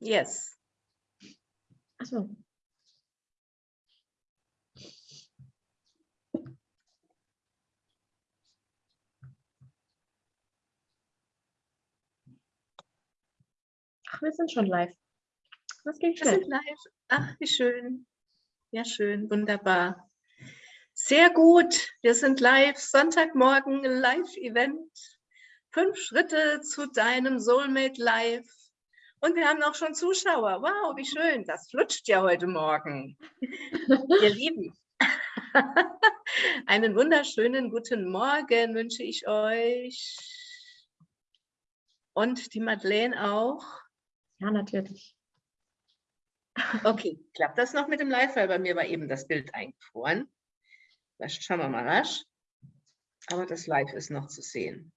Yes. Achso. Ach, wir sind schon live. Das geht schnell. Wir sind live. Ach, wie schön. Ja, schön. Wunderbar. Sehr gut. Wir sind live. Sonntagmorgen Live-Event. Fünf Schritte zu deinem Soulmate Live. Und wir haben auch schon Zuschauer. Wow, wie schön. Das flutscht ja heute Morgen. Ihr Lieben, einen wunderschönen guten Morgen wünsche ich euch. Und die Madeleine auch. Ja, natürlich. Okay, klappt das noch mit dem Live? Weil bei mir war eben das Bild eingefroren. Das schauen wir mal rasch. Aber das Live ist noch zu sehen.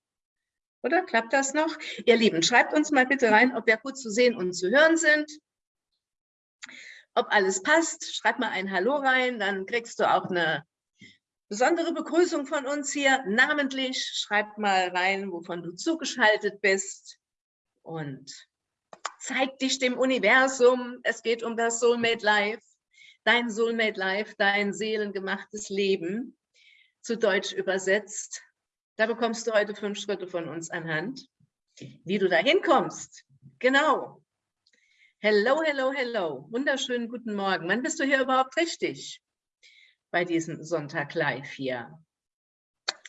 Oder klappt das noch? Ihr Lieben, schreibt uns mal bitte rein, ob wir gut zu sehen und zu hören sind. Ob alles passt, schreib mal ein Hallo rein, dann kriegst du auch eine besondere Begrüßung von uns hier, namentlich. Schreib mal rein, wovon du zugeschaltet bist. Und zeig dich dem Universum. Es geht um das Soulmate Life, dein Soulmate Life, dein seelengemachtes Leben, zu Deutsch übersetzt. Da bekommst du heute fünf Schritte von uns anhand, wie du da hinkommst. Genau. Hello, hello, hello. Wunderschönen guten Morgen. Wann bist du hier überhaupt richtig? Bei diesem Sonntag live hier.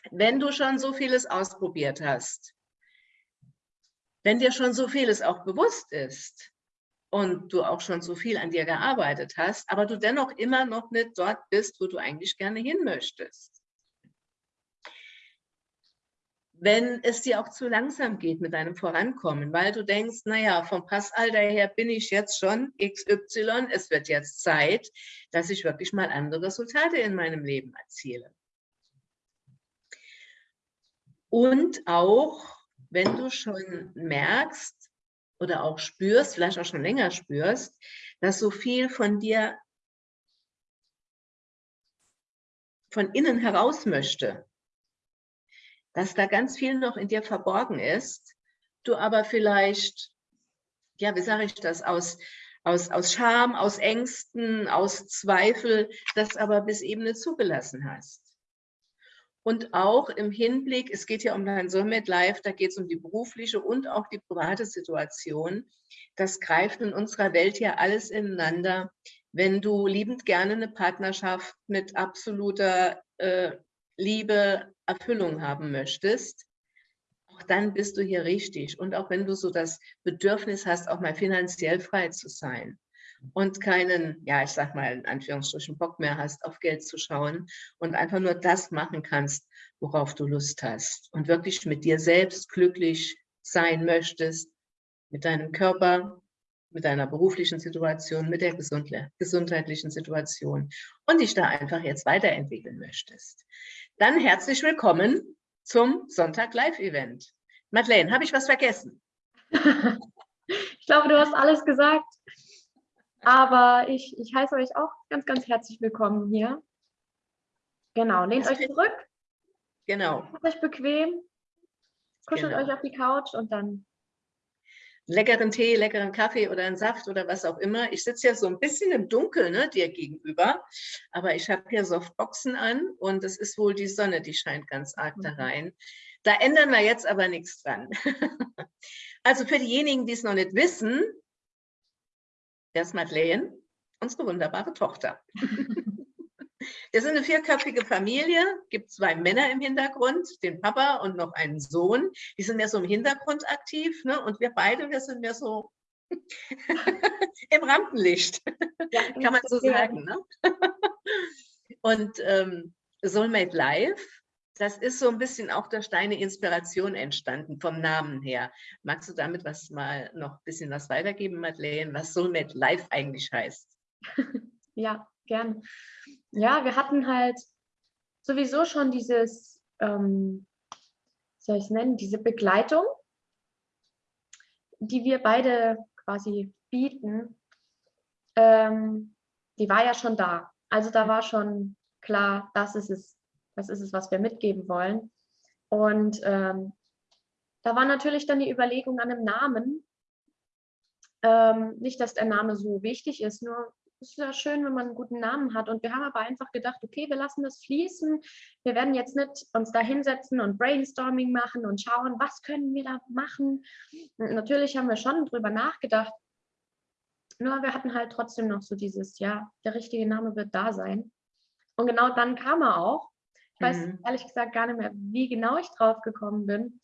Wenn du schon so vieles ausprobiert hast, wenn dir schon so vieles auch bewusst ist und du auch schon so viel an dir gearbeitet hast, aber du dennoch immer noch nicht dort bist, wo du eigentlich gerne hin möchtest. Wenn es dir auch zu langsam geht mit deinem Vorankommen, weil du denkst, naja, vom Passalter her bin ich jetzt schon XY, es wird jetzt Zeit, dass ich wirklich mal andere Resultate in meinem Leben erziele. Und auch wenn du schon merkst oder auch spürst, vielleicht auch schon länger spürst, dass so viel von dir von innen heraus möchte, dass da ganz viel noch in dir verborgen ist, du aber vielleicht, ja, wie sage ich das, aus, aus, aus Scham, aus Ängsten, aus Zweifel, das aber bis eben nicht zugelassen hast. Und auch im Hinblick, es geht ja um dein Soulmate Life, da geht es um die berufliche und auch die private Situation. Das greift in unserer Welt ja alles ineinander. Wenn du liebend gerne eine Partnerschaft mit absoluter äh, Liebe, Erfüllung haben möchtest, auch dann bist du hier richtig. Und auch wenn du so das Bedürfnis hast, auch mal finanziell frei zu sein, und keinen, ja, ich sag mal in Anführungsstrichen, Bock mehr hast, auf Geld zu schauen und einfach nur das machen kannst, worauf du Lust hast und wirklich mit dir selbst glücklich sein möchtest, mit deinem Körper, mit deiner beruflichen Situation, mit der gesundheitlichen Situation und dich da einfach jetzt weiterentwickeln möchtest. Dann herzlich willkommen zum Sonntag Live-Event. Madeleine, habe ich was vergessen? ich glaube, du hast alles gesagt. Aber ich, ich heiße euch auch ganz, ganz herzlich willkommen hier. Genau, lehnt euch zurück. Genau. Macht euch bequem, kuschelt genau. euch auf die Couch und dann leckeren Tee, leckeren Kaffee oder einen Saft oder was auch immer. Ich sitze ja so ein bisschen im Dunkeln ne, dir gegenüber, aber ich habe hier Softboxen an und es ist wohl die Sonne, die scheint ganz arg da mhm. rein. Da ändern wir jetzt aber nichts dran. also für diejenigen, die es noch nicht wissen, Wer ist Madeleine? Unsere wunderbare Tochter. Wir sind eine vierköpfige Familie, gibt zwei Männer im Hintergrund, den Papa und noch einen Sohn. Die sind mehr so im Hintergrund aktiv ne? und wir beide, wir sind mehr so im Rampenlicht, ja, kann man so sagen. Ne? Und ähm, Soulmate Live das ist so ein bisschen auch durch deine Inspiration entstanden, vom Namen her. Magst du damit was mal noch ein bisschen was weitergeben, Madeleine, was Soulmate Life eigentlich heißt? Ja, gern. Ja, wir hatten halt sowieso schon dieses, ähm, soll ich es nennen, diese Begleitung, die wir beide quasi bieten, ähm, die war ja schon da. Also da war schon klar, das ist es, was ist es, was wir mitgeben wollen. Und ähm, da war natürlich dann die Überlegung an einem Namen. Ähm, nicht, dass der Name so wichtig ist, nur es ist ja schön, wenn man einen guten Namen hat. Und wir haben aber einfach gedacht, okay, wir lassen das fließen. Wir werden jetzt nicht uns da hinsetzen und Brainstorming machen und schauen, was können wir da machen. Und natürlich haben wir schon drüber nachgedacht. Nur wir hatten halt trotzdem noch so dieses, ja, der richtige Name wird da sein. Und genau dann kam er auch. Ich weiß mhm. ehrlich gesagt gar nicht mehr, wie genau ich drauf gekommen bin.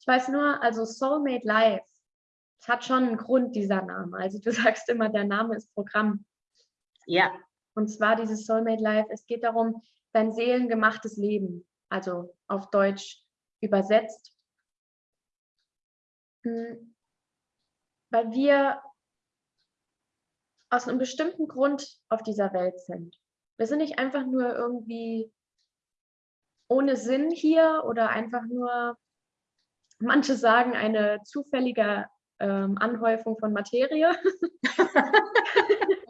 Ich weiß nur, also Soulmate Live es hat schon einen Grund, dieser Name. Also du sagst immer, der Name ist Programm. Ja. Und zwar dieses Soulmate Life, es geht darum, dein seelengemachtes Leben, also auf Deutsch übersetzt. Hm. Weil wir aus einem bestimmten Grund auf dieser Welt sind. Wir sind nicht einfach nur irgendwie ohne Sinn hier oder einfach nur, manche sagen, eine zufällige ähm, Anhäufung von Materie.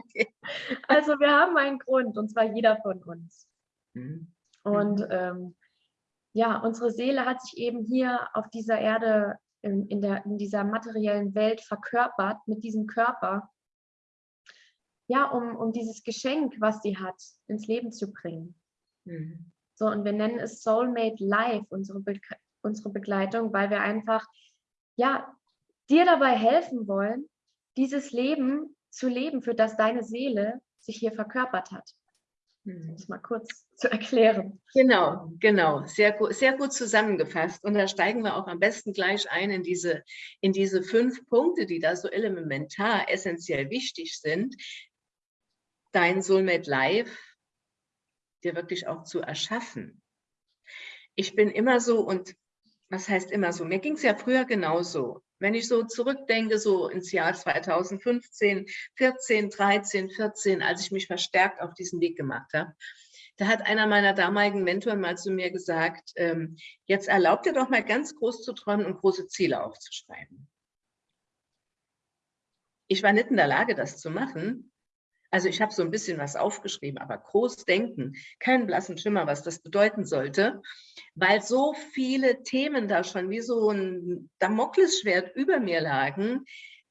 okay. Also wir haben einen Grund, und zwar jeder von uns. Mhm. Und mhm. ähm, ja, unsere Seele hat sich eben hier auf dieser Erde, in, in, der, in dieser materiellen Welt verkörpert, mit diesem Körper, ja, um, um dieses Geschenk, was sie hat, ins Leben zu bringen. Mhm. So, und wir nennen es Soulmate Life, unsere, Be unsere Begleitung, weil wir einfach, ja, dir dabei helfen wollen, dieses Leben zu leben, für das deine Seele sich hier verkörpert hat. Um das mal kurz zu erklären. Genau, genau. Sehr gut, sehr gut zusammengefasst. Und da steigen wir auch am besten gleich ein in diese, in diese fünf Punkte, die da so elementar, essentiell wichtig sind. Dein Soulmate Life dir wirklich auch zu erschaffen. Ich bin immer so, und was heißt immer so? Mir ging es ja früher genauso. Wenn ich so zurückdenke, so ins Jahr 2015, 14, 13, 14, als ich mich verstärkt auf diesen Weg gemacht habe, da hat einer meiner damaligen Mentoren mal zu mir gesagt, ähm, jetzt erlaubt dir doch mal ganz groß zu träumen und große Ziele aufzuschreiben. Ich war nicht in der Lage, das zu machen, also ich habe so ein bisschen was aufgeschrieben, aber groß denken, keinen blassen Schimmer, was das bedeuten sollte, weil so viele Themen da schon wie so ein Damoklesschwert über mir lagen,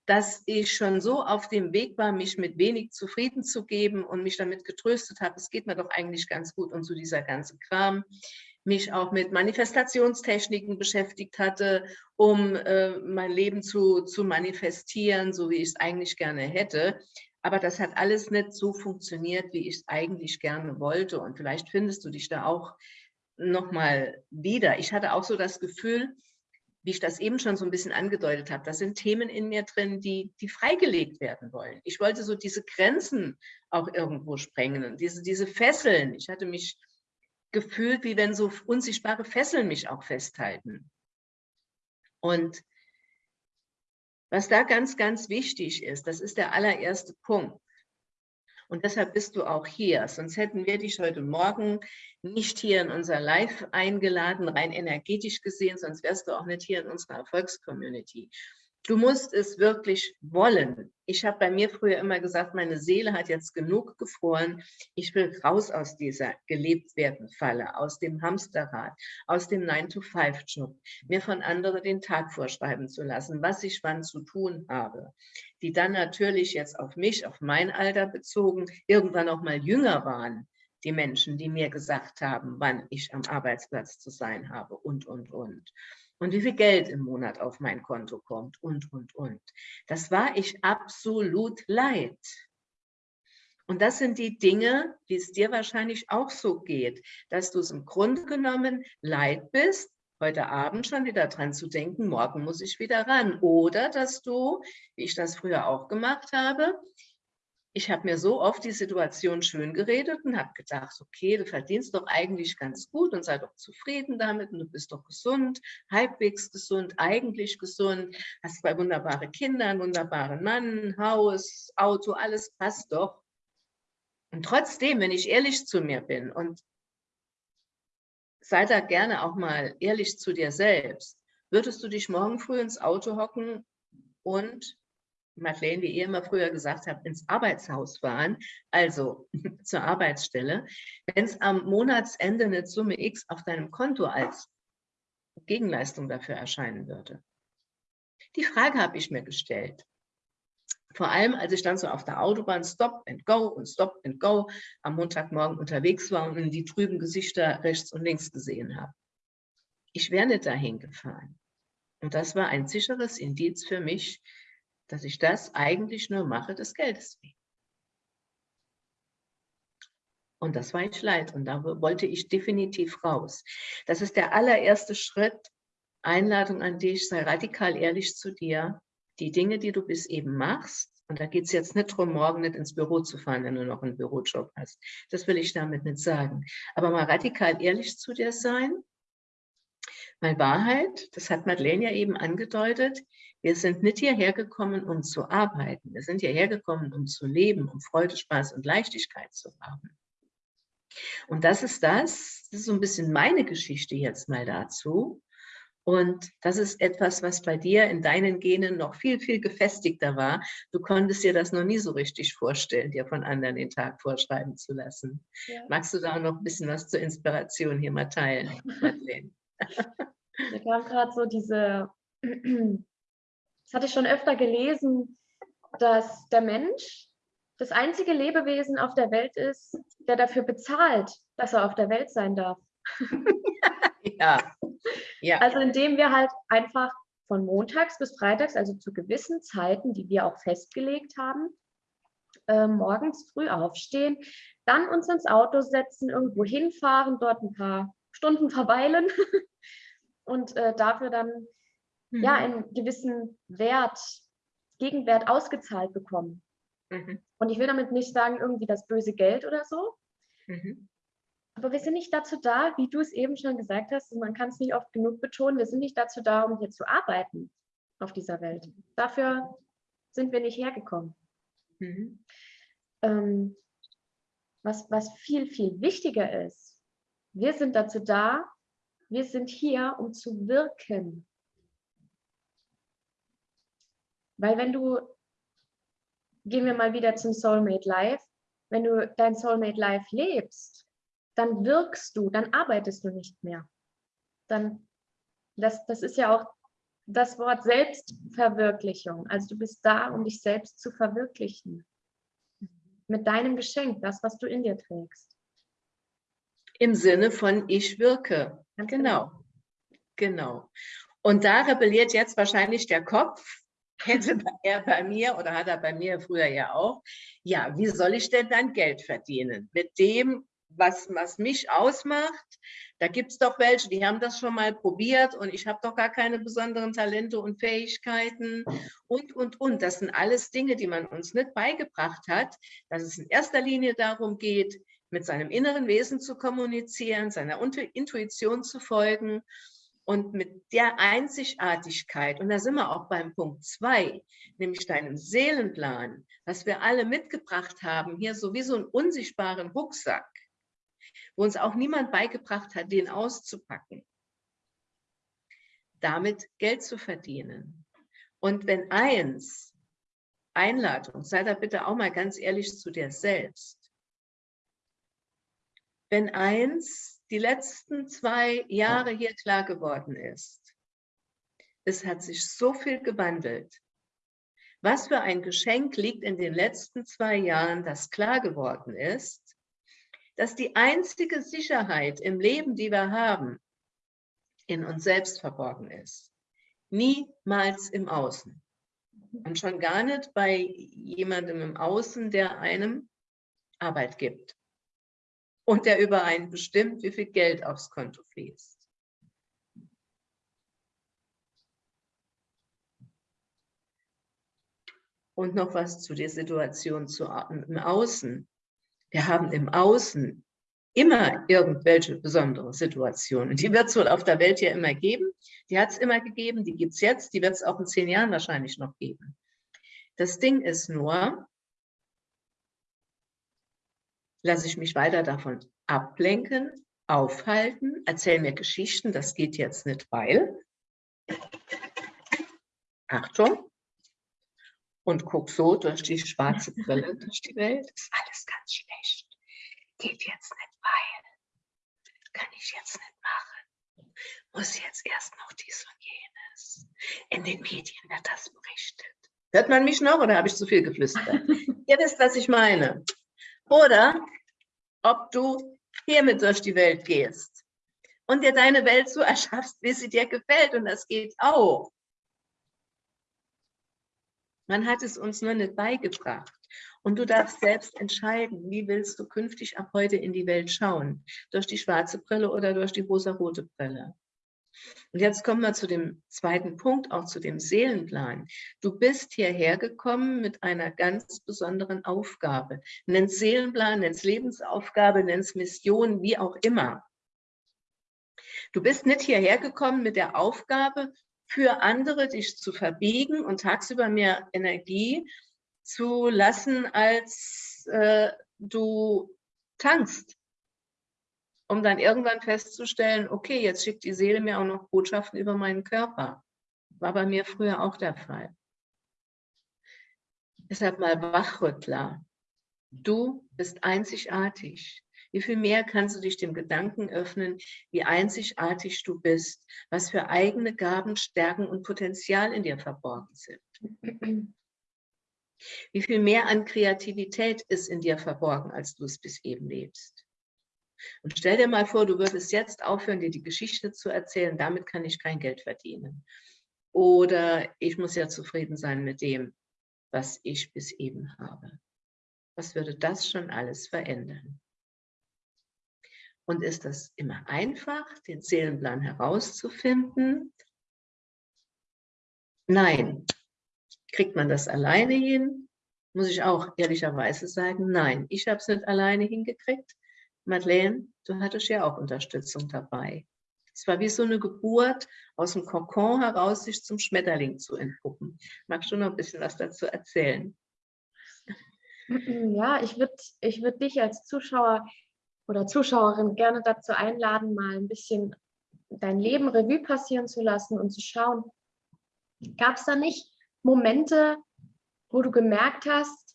dass ich schon so auf dem Weg war, mich mit wenig zufrieden zu geben und mich damit getröstet habe, es geht mir doch eigentlich ganz gut und so dieser ganze Kram mich auch mit Manifestationstechniken beschäftigt hatte, um äh, mein Leben zu, zu manifestieren, so wie ich es eigentlich gerne hätte. Aber das hat alles nicht so funktioniert, wie ich es eigentlich gerne wollte. Und vielleicht findest du dich da auch nochmal wieder. Ich hatte auch so das Gefühl, wie ich das eben schon so ein bisschen angedeutet habe, da sind Themen in mir drin, die, die freigelegt werden wollen. Ich wollte so diese Grenzen auch irgendwo sprengen, diese, diese Fesseln. Ich hatte mich gefühlt, wie wenn so unsichtbare Fesseln mich auch festhalten. Und was da ganz, ganz wichtig ist, das ist der allererste Punkt. Und deshalb bist du auch hier. Sonst hätten wir dich heute Morgen nicht hier in unser Live eingeladen, rein energetisch gesehen, sonst wärst du auch nicht hier in unserer Erfolgscommunity. Du musst es wirklich wollen. Ich habe bei mir früher immer gesagt, meine Seele hat jetzt genug gefroren. Ich will raus aus dieser gelebt werden Falle, aus dem Hamsterrad, aus dem 9-to-5-Job, mir von anderen den Tag vorschreiben zu lassen, was ich wann zu tun habe. Die dann natürlich jetzt auf mich, auf mein Alter bezogen, irgendwann auch mal jünger waren die Menschen, die mir gesagt haben, wann ich am Arbeitsplatz zu sein habe und, und, und und wie viel Geld im Monat auf mein Konto kommt und, und, und. Das war ich absolut leid. Und das sind die Dinge, wie es dir wahrscheinlich auch so geht, dass du es im Grunde genommen leid bist, heute Abend schon wieder dran zu denken, morgen muss ich wieder ran. Oder dass du, wie ich das früher auch gemacht habe, ich habe mir so oft die Situation schön geredet und habe gedacht, okay, du verdienst doch eigentlich ganz gut und sei doch zufrieden damit und du bist doch gesund, halbwegs gesund, eigentlich gesund, hast zwei wunderbare Kinder, einen wunderbaren Mann, Haus, Auto, alles passt doch. Und trotzdem, wenn ich ehrlich zu mir bin und sei da gerne auch mal ehrlich zu dir selbst, würdest du dich morgen früh ins Auto hocken und Madeleine, wie ihr immer früher gesagt habt, ins Arbeitshaus fahren, also zur Arbeitsstelle, wenn es am Monatsende eine Summe X auf deinem Konto als Gegenleistung dafür erscheinen würde. Die Frage habe ich mir gestellt. Vor allem, als ich dann so auf der Autobahn Stop and Go und Stop and Go am Montagmorgen unterwegs war und die trüben Gesichter rechts und links gesehen habe. Ich wäre nicht dahin gefahren. Und das war ein sicheres Indiz für mich, dass ich das eigentlich nur mache des Geldes wegen. Und das war ich leid und da wollte ich definitiv raus. Das ist der allererste Schritt, Einladung an dich, sei radikal ehrlich zu dir. Die Dinge, die du bis eben machst, und da geht es jetzt nicht darum, morgen nicht ins Büro zu fahren, wenn du noch einen Bürojob hast. Das will ich damit nicht sagen. Aber mal radikal ehrlich zu dir sein. Weil Wahrheit, das hat Madeleine ja eben angedeutet, wir sind nicht hierher gekommen, um zu arbeiten. Wir sind hierher gekommen, um zu leben, um Freude, Spaß und Leichtigkeit zu haben. Und das ist das, das ist so ein bisschen meine Geschichte jetzt mal dazu. Und das ist etwas, was bei dir in deinen Genen noch viel, viel gefestigter war. Du konntest dir das noch nie so richtig vorstellen, dir von anderen den Tag vorschreiben zu lassen. Ja. Magst du da noch ein bisschen was zur Inspiration hier mal teilen, Madeleine? Mir kam gerade so diese, das hatte ich schon öfter gelesen, dass der Mensch das einzige Lebewesen auf der Welt ist, der dafür bezahlt, dass er auf der Welt sein darf. ja. ja. Also indem wir halt einfach von montags bis freitags, also zu gewissen Zeiten, die wir auch festgelegt haben, äh, morgens früh aufstehen, dann uns ins Auto setzen, irgendwo hinfahren, dort ein paar Stunden verweilen und äh, dafür dann mhm. ja einen gewissen Wert, Gegenwert ausgezahlt bekommen. Mhm. Und ich will damit nicht sagen, irgendwie das böse Geld oder so. Mhm. Aber wir sind nicht dazu da, wie du es eben schon gesagt hast, man kann es nicht oft genug betonen, wir sind nicht dazu da, um hier zu arbeiten auf dieser Welt. Dafür sind wir nicht hergekommen. Mhm. Ähm, was, was viel, viel wichtiger ist, wir sind dazu da, wir sind hier, um zu wirken. Weil wenn du gehen wir mal wieder zum Soulmate Life. Wenn du dein Soulmate Life lebst, dann wirkst du, dann arbeitest du nicht mehr. Dann, das, das ist ja auch das Wort Selbstverwirklichung. Also du bist da, um dich selbst zu verwirklichen. Mit deinem Geschenk, das, was du in dir trägst. Im Sinne von ich wirke. Ganz genau. Genau. genau. Und da rebelliert jetzt wahrscheinlich der Kopf, hätte er bei mir oder hat er bei mir früher ja auch, ja, wie soll ich denn dann Geld verdienen? Mit dem, was, was mich ausmacht, da gibt es doch welche, die haben das schon mal probiert und ich habe doch gar keine besonderen Talente und Fähigkeiten und, und, und. Das sind alles Dinge, die man uns nicht beigebracht hat, dass es in erster Linie darum geht, mit seinem inneren Wesen zu kommunizieren, seiner Intuition zu folgen und mit der Einzigartigkeit, und da sind wir auch beim Punkt zwei, nämlich deinem Seelenplan, was wir alle mitgebracht haben, hier so wie so einen unsichtbaren Rucksack, wo uns auch niemand beigebracht hat, den auszupacken, damit Geld zu verdienen. Und wenn eins, Einladung, sei da bitte auch mal ganz ehrlich zu dir selbst, wenn eins die letzten zwei Jahre hier klar geworden ist. Es hat sich so viel gewandelt. Was für ein Geschenk liegt in den letzten zwei Jahren, das klar geworden ist, dass die einzige Sicherheit im Leben, die wir haben, in uns selbst verborgen ist. Niemals im Außen. Und schon gar nicht bei jemandem im Außen, der einem Arbeit gibt und der über einen bestimmt, wie viel Geld aufs Konto fließt. Und noch was zu der Situation zu, im Außen. Wir haben im Außen immer irgendwelche besondere Situationen. Die wird es wohl auf der Welt ja immer geben. Die hat es immer gegeben, die gibt es jetzt, die wird es auch in zehn Jahren wahrscheinlich noch geben. Das Ding ist nur, lasse ich mich weiter davon ablenken, aufhalten, erzähle mir Geschichten, das geht jetzt nicht, weil, Achtung, und guck so durch die schwarze Brille durch die Welt, ist alles ganz schlecht, geht jetzt nicht, weil, kann ich jetzt nicht machen, muss jetzt erst noch dies und jenes. In den Medien wird das berichtet. Hört man mich noch oder habe ich zu viel geflüstert? Ihr wisst, was ich meine. Oder ob du hiermit durch die Welt gehst und dir deine Welt so erschaffst, wie sie dir gefällt. Und das geht auch. Man hat es uns nur nicht beigebracht. Und du darfst selbst entscheiden, wie willst du künftig ab heute in die Welt schauen? Durch die schwarze Brille oder durch die rosa-rote Brille? Und jetzt kommen wir zu dem zweiten Punkt, auch zu dem Seelenplan. Du bist hierher gekommen mit einer ganz besonderen Aufgabe. Nenn's Seelenplan, nenn's Lebensaufgabe, nenn's Mission, wie auch immer. Du bist nicht hierher gekommen mit der Aufgabe, für andere dich zu verbiegen und tagsüber mehr Energie zu lassen, als äh, du tankst, um dann irgendwann festzustellen, okay, jetzt schickt die Seele mir auch noch Botschaften über meinen Körper. War bei mir früher auch der Fall. Deshalb mal Wachrüttler. Du bist einzigartig. Wie viel mehr kannst du dich dem Gedanken öffnen, wie einzigartig du bist, was für eigene Gaben, Stärken und Potenzial in dir verborgen sind. Wie viel mehr an Kreativität ist in dir verborgen, als du es bis eben lebst. Und stell dir mal vor, du würdest jetzt aufhören, dir die Geschichte zu erzählen, damit kann ich kein Geld verdienen. Oder ich muss ja zufrieden sein mit dem, was ich bis eben habe. Was würde das schon alles verändern? Und ist das immer einfach, den Seelenplan herauszufinden? Nein. Kriegt man das alleine hin? Muss ich auch ehrlicherweise sagen, nein. Ich habe es nicht alleine hingekriegt. Madeleine, du hattest ja auch Unterstützung dabei. Es war wie so eine Geburt, aus dem Kokon heraus sich zum Schmetterling zu entpuppen. Magst du noch ein bisschen was dazu erzählen? Ja, ich würde ich würd dich als Zuschauer oder Zuschauerin gerne dazu einladen, mal ein bisschen dein Leben Revue passieren zu lassen und zu schauen, gab es da nicht Momente, wo du gemerkt hast,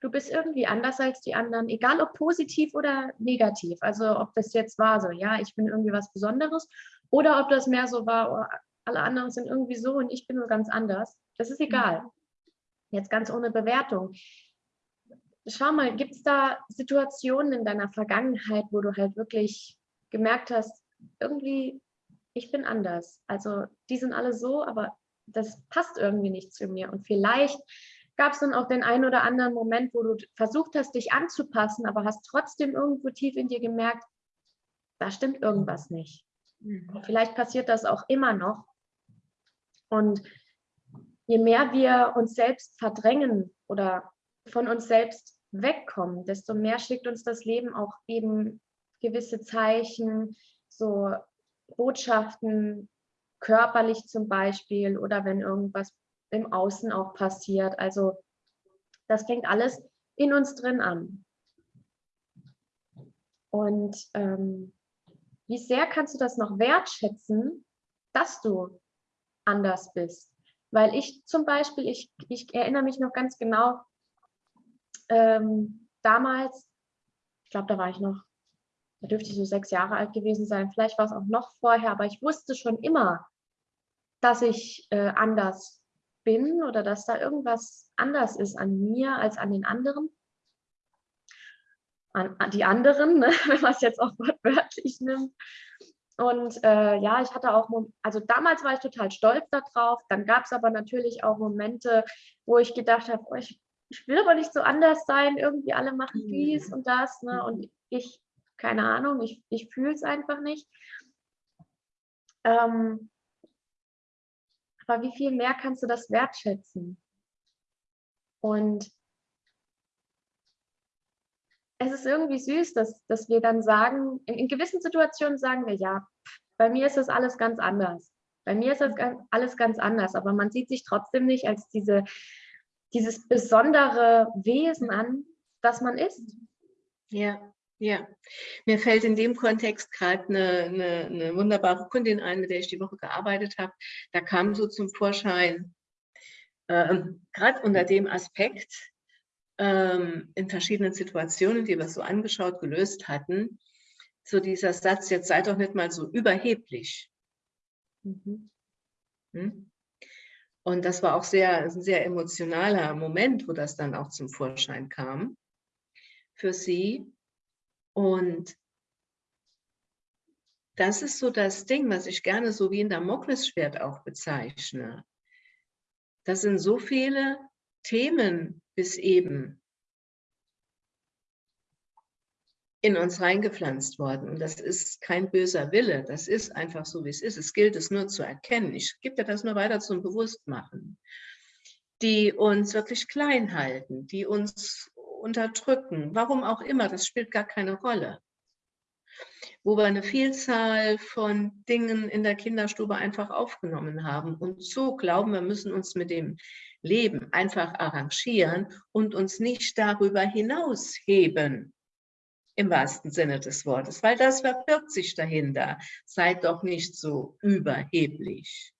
du bist irgendwie anders als die anderen, egal ob positiv oder negativ. Also ob das jetzt war so, ja, ich bin irgendwie was Besonderes oder ob das mehr so war, oh, alle anderen sind irgendwie so und ich bin nur ganz anders. Das ist egal. Jetzt ganz ohne Bewertung schau mal, gibt es da Situationen in deiner Vergangenheit, wo du halt wirklich gemerkt hast, irgendwie, ich bin anders. Also die sind alle so, aber das passt irgendwie nicht zu mir. Und vielleicht gab es dann auch den einen oder anderen Moment, wo du versucht hast, dich anzupassen, aber hast trotzdem irgendwo tief in dir gemerkt, da stimmt irgendwas nicht. Mhm. Vielleicht passiert das auch immer noch. Und je mehr wir uns selbst verdrängen oder von uns selbst wegkommen, desto mehr schickt uns das Leben auch eben gewisse Zeichen, so Botschaften, körperlich zum Beispiel oder wenn irgendwas im Außen auch passiert. Also das fängt alles in uns drin an. Und ähm, wie sehr kannst du das noch wertschätzen, dass du anders bist? Weil ich zum Beispiel, ich, ich erinnere mich noch ganz genau, ähm, damals, ich glaube, da war ich noch, da dürfte ich so sechs Jahre alt gewesen sein, vielleicht war es auch noch vorher, aber ich wusste schon immer, dass ich äh, anders bin oder dass da irgendwas anders ist an mir als an den anderen. An, an die anderen, ne? wenn man es jetzt auch wortwörtlich nimmt. Und äh, ja, ich hatte auch, also damals war ich total stolz darauf. Dann gab es aber natürlich auch Momente, wo ich gedacht habe, oh, ich ich will aber nicht so anders sein, irgendwie alle machen mhm. dies und das, ne? Und mhm. ich, keine Ahnung, ich, ich fühle es einfach nicht. Ähm, aber wie viel mehr kannst du das wertschätzen? Und es ist irgendwie süß, dass, dass wir dann sagen, in, in gewissen Situationen sagen wir, ja, bei mir ist das alles ganz anders. Bei mir ist das alles ganz anders, aber man sieht sich trotzdem nicht als diese dieses besondere Wesen an, das man ist. Ja, ja. Mir fällt in dem Kontext gerade eine, eine, eine, wunderbare Kundin ein, mit der ich die Woche gearbeitet habe. Da kam so zum Vorschein, ähm, gerade unter dem Aspekt, ähm, in verschiedenen Situationen, die wir so angeschaut, gelöst hatten, so dieser Satz, jetzt sei doch nicht mal so überheblich. Mhm. Hm? Und das war auch sehr, ein sehr emotionaler Moment, wo das dann auch zum Vorschein kam für sie. Und das ist so das Ding, was ich gerne so wie ein Damoklesschwert auch bezeichne. Das sind so viele Themen bis eben in uns reingepflanzt worden. Und das ist kein böser Wille, das ist einfach so, wie es ist. Es gilt es nur zu erkennen. Ich gebe dir das nur weiter zum Bewusstmachen. Die uns wirklich klein halten, die uns unterdrücken, warum auch immer, das spielt gar keine Rolle. Wo wir eine Vielzahl von Dingen in der Kinderstube einfach aufgenommen haben und so glauben, wir müssen uns mit dem Leben einfach arrangieren und uns nicht darüber hinausheben im wahrsten Sinne des Wortes, weil das verbirgt sich dahinter. Seid doch nicht so überheblich.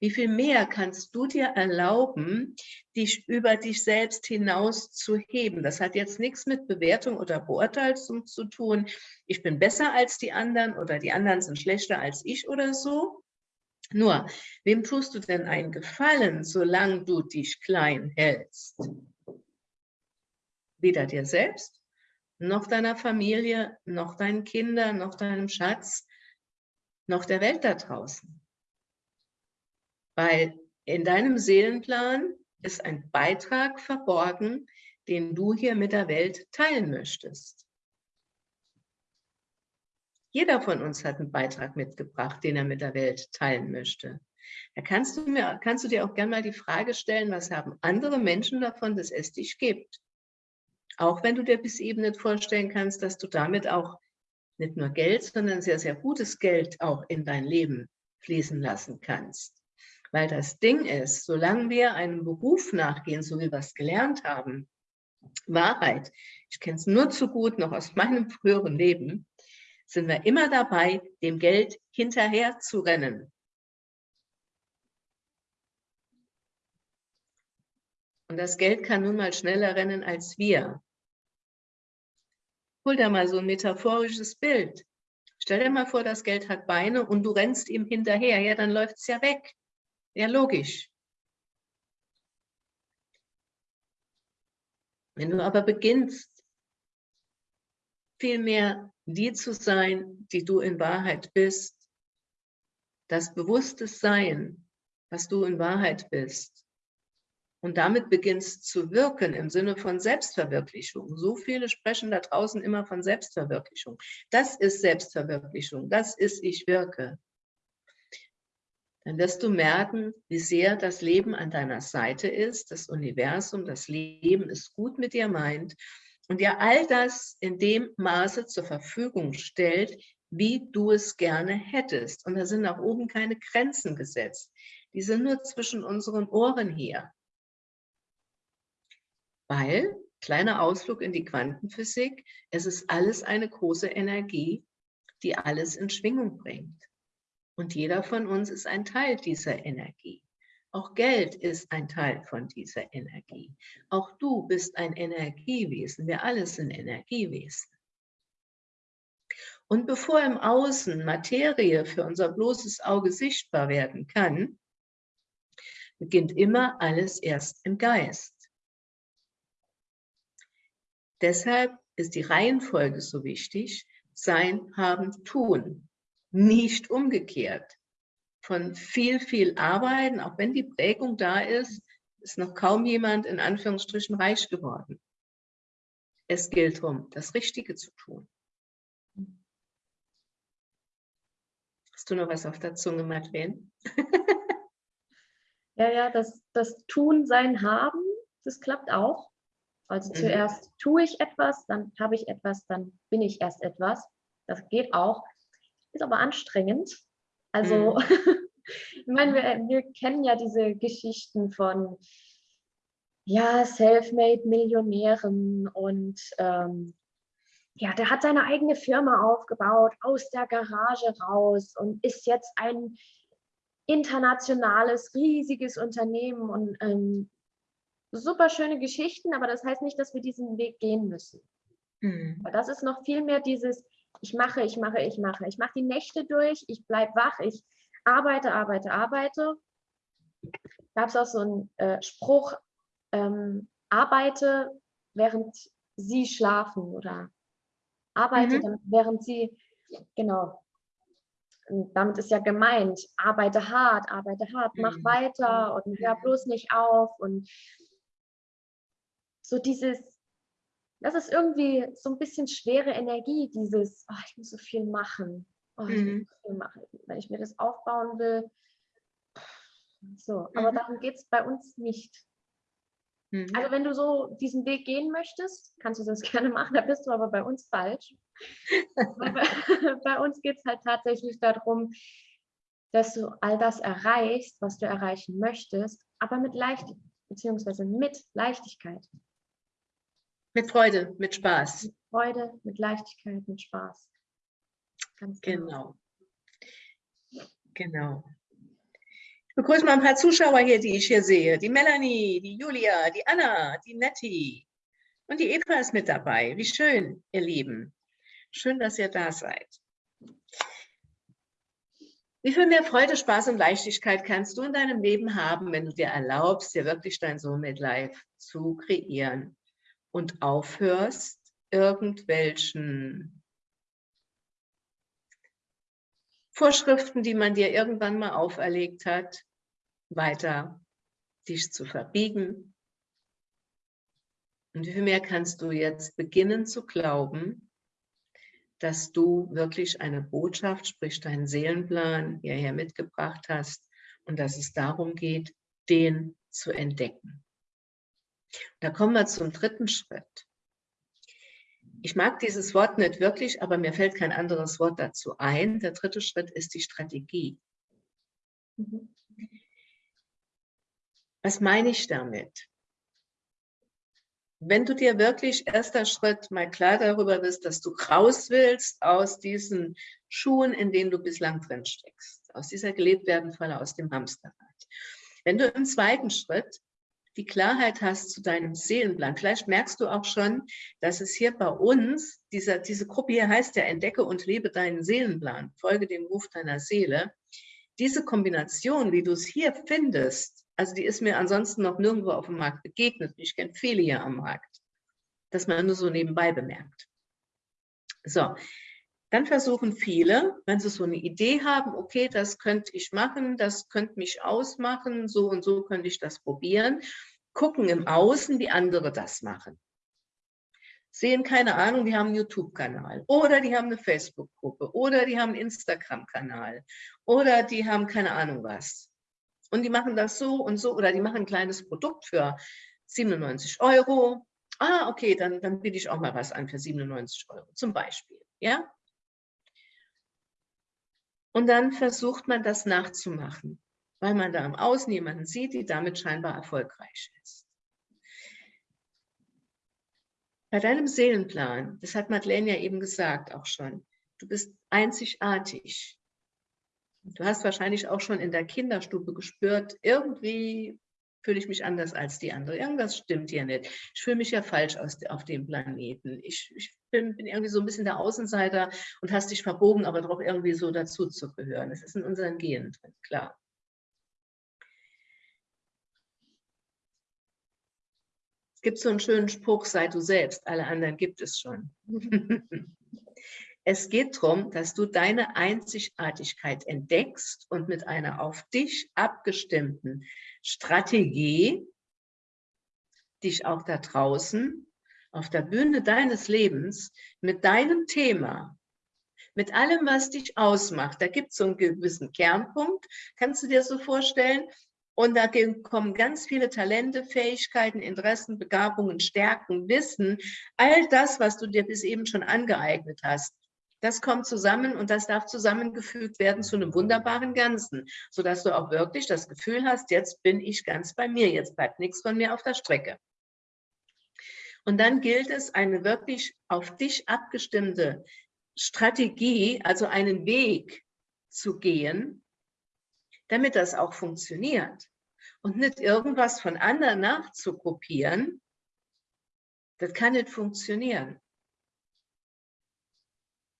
Wie viel mehr kannst du dir erlauben, dich über dich selbst hinaus zu heben? Das hat jetzt nichts mit Bewertung oder Beurteilung zu tun. Ich bin besser als die anderen oder die anderen sind schlechter als ich oder so. Nur, wem tust du denn einen Gefallen, solange du dich klein hältst? Weder dir selbst noch deiner Familie, noch deinen Kindern, noch deinem Schatz, noch der Welt da draußen. Weil in deinem Seelenplan ist ein Beitrag verborgen, den du hier mit der Welt teilen möchtest. Jeder von uns hat einen Beitrag mitgebracht, den er mit der Welt teilen möchte. Da kannst du, mir, kannst du dir auch gerne mal die Frage stellen, was haben andere Menschen davon, dass es dich gibt? Auch wenn du dir bis eben nicht vorstellen kannst, dass du damit auch nicht nur Geld, sondern sehr, sehr gutes Geld auch in dein Leben fließen lassen kannst. Weil das Ding ist, solange wir einem Beruf nachgehen, so wie wir es gelernt haben, Wahrheit, ich kenne es nur zu gut noch aus meinem früheren Leben, sind wir immer dabei, dem Geld hinterher zu rennen. Und das Geld kann nun mal schneller rennen als wir. Hol dir mal so ein metaphorisches Bild. Stell dir mal vor, das Geld hat Beine und du rennst ihm hinterher. Ja, dann läuft es ja weg. Ja, logisch. Wenn du aber beginnst, viel mehr die zu sein, die du in Wahrheit bist, das bewusste Sein, was du in Wahrheit bist, und damit beginnst zu wirken im Sinne von Selbstverwirklichung. So viele sprechen da draußen immer von Selbstverwirklichung. Das ist Selbstverwirklichung, das ist ich wirke. Dann wirst du merken, wie sehr das Leben an deiner Seite ist, das Universum, das Leben es gut mit dir meint und dir all das in dem Maße zur Verfügung stellt, wie du es gerne hättest. Und da sind nach oben keine Grenzen gesetzt. Die sind nur zwischen unseren Ohren hier. Weil, kleiner Ausflug in die Quantenphysik, es ist alles eine große Energie, die alles in Schwingung bringt. Und jeder von uns ist ein Teil dieser Energie. Auch Geld ist ein Teil von dieser Energie. Auch du bist ein Energiewesen. Wir alle sind Energiewesen. Und bevor im Außen Materie für unser bloßes Auge sichtbar werden kann, beginnt immer alles erst im Geist. Deshalb ist die Reihenfolge so wichtig, sein, haben, tun, nicht umgekehrt. Von viel, viel Arbeiten, auch wenn die Prägung da ist, ist noch kaum jemand in Anführungsstrichen reich geworden. Es gilt darum, das Richtige zu tun. Hast du noch was auf der Zunge, Madeleine? ja, ja, das, das Tun, Sein, Haben, das klappt auch. Also mhm. zuerst tue ich etwas, dann habe ich etwas, dann bin ich erst etwas. Das geht auch. Ist aber anstrengend. Also, mhm. ich meine, wir, wir kennen ja diese Geschichten von ja, Selfmade-Millionären und ähm, ja, der hat seine eigene Firma aufgebaut, aus der Garage raus und ist jetzt ein internationales, riesiges Unternehmen und ähm, super schöne Geschichten, aber das heißt nicht, dass wir diesen Weg gehen müssen. Mhm. Das ist noch viel mehr dieses, ich mache, ich mache, ich mache. Ich mache die Nächte durch, ich bleibe wach, ich arbeite, arbeite, arbeite. gab es auch so einen äh, Spruch, ähm, arbeite, während sie schlafen oder arbeite, mhm. während sie, genau, und damit ist ja gemeint, arbeite hart, arbeite hart, mach mhm. weiter und hör bloß nicht auf und so dieses, das ist irgendwie so ein bisschen schwere Energie, dieses, oh, ich muss so viel machen, oh, ich mhm. muss so viel machen, wenn ich mir das aufbauen will. So, aber mhm. darum geht es bei uns nicht. Mhm. Also wenn du so diesen Weg gehen möchtest, kannst du das gerne machen, da bist du aber bei uns falsch. bei, bei uns geht es halt tatsächlich darum, dass du all das erreichst, was du erreichen möchtest, aber mit Leichtigkeit, beziehungsweise mit Leichtigkeit. Mit Freude, mit Spaß. Mit Freude, mit Leichtigkeit, mit Spaß. Ganz genau. Genau. genau. Ich begrüße mal ein paar Zuschauer hier, die ich hier sehe. Die Melanie, die Julia, die Anna, die Nettie und die Eva ist mit dabei. Wie schön, ihr Lieben. Schön, dass ihr da seid. Wie viel mehr Freude, Spaß und Leichtigkeit kannst du in deinem Leben haben, wenn du dir erlaubst, dir wirklich dein Soulmate Life zu kreieren und aufhörst, irgendwelchen Vorschriften, die man dir irgendwann mal auferlegt hat, weiter dich zu verbiegen. Und wie viel mehr kannst du jetzt beginnen zu glauben, dass du wirklich eine Botschaft, sprich deinen Seelenplan hierher mitgebracht hast und dass es darum geht, den zu entdecken. Da kommen wir zum dritten Schritt ich mag dieses Wort nicht wirklich, aber mir fällt kein anderes Wort dazu ein. Der dritte Schritt ist die Strategie. Was meine ich damit? Wenn du dir wirklich erster Schritt mal klar darüber bist, dass du raus willst aus diesen Schuhen, in denen du bislang drin steckst, aus dieser gelebt werden Falle, aus dem Hamsterrad. Wenn du im zweiten Schritt die Klarheit hast zu deinem Seelenplan. Vielleicht merkst du auch schon, dass es hier bei uns, dieser, diese Gruppe hier heißt ja, entdecke und lebe deinen Seelenplan, folge dem Ruf deiner Seele. Diese Kombination, wie du es hier findest, also die ist mir ansonsten noch nirgendwo auf dem Markt begegnet. Ich kenne viele hier am Markt, dass man nur so nebenbei bemerkt. So, dann versuchen viele, wenn sie so eine Idee haben, okay, das könnte ich machen, das könnte mich ausmachen, so und so könnte ich das probieren, gucken im Außen, wie andere das machen. Sehen keine Ahnung, die haben einen YouTube-Kanal oder die haben eine Facebook-Gruppe oder die haben einen Instagram-Kanal oder die haben keine Ahnung was. Und die machen das so und so oder die machen ein kleines Produkt für 97 Euro. Ah, okay, dann, dann biete ich auch mal was an für 97 Euro zum Beispiel. Ja? Und dann versucht man das nachzumachen, weil man da im Außen jemanden sieht, die damit scheinbar erfolgreich ist. Bei deinem Seelenplan, das hat Madeleine ja eben gesagt auch schon, du bist einzigartig. Du hast wahrscheinlich auch schon in der Kinderstube gespürt, irgendwie fühle ich mich anders als die andere. Irgendwas stimmt hier nicht. Ich fühle mich ja falsch aus, auf dem Planeten. Ich, ich bin, bin, irgendwie so ein bisschen der Außenseiter und hast dich verbogen, aber doch irgendwie so dazu zu gehören. Das ist in unseren Genen drin, klar. Es gibt so einen schönen Spruch, sei du selbst, alle anderen gibt es schon. Es geht darum, dass du deine Einzigartigkeit entdeckst und mit einer auf dich abgestimmten Strategie dich auch da draußen auf der Bühne deines Lebens mit deinem Thema, mit allem, was dich ausmacht, da gibt es so einen gewissen Kernpunkt, kannst du dir so vorstellen, und da kommen ganz viele Talente, Fähigkeiten, Interessen, Begabungen, Stärken, Wissen, all das, was du dir bis eben schon angeeignet hast. Das kommt zusammen und das darf zusammengefügt werden zu einem wunderbaren Ganzen, sodass du auch wirklich das Gefühl hast, jetzt bin ich ganz bei mir, jetzt bleibt nichts von mir auf der Strecke. Und dann gilt es, eine wirklich auf dich abgestimmte Strategie, also einen Weg zu gehen, damit das auch funktioniert. Und nicht irgendwas von anderen nachzukopieren, das kann nicht funktionieren.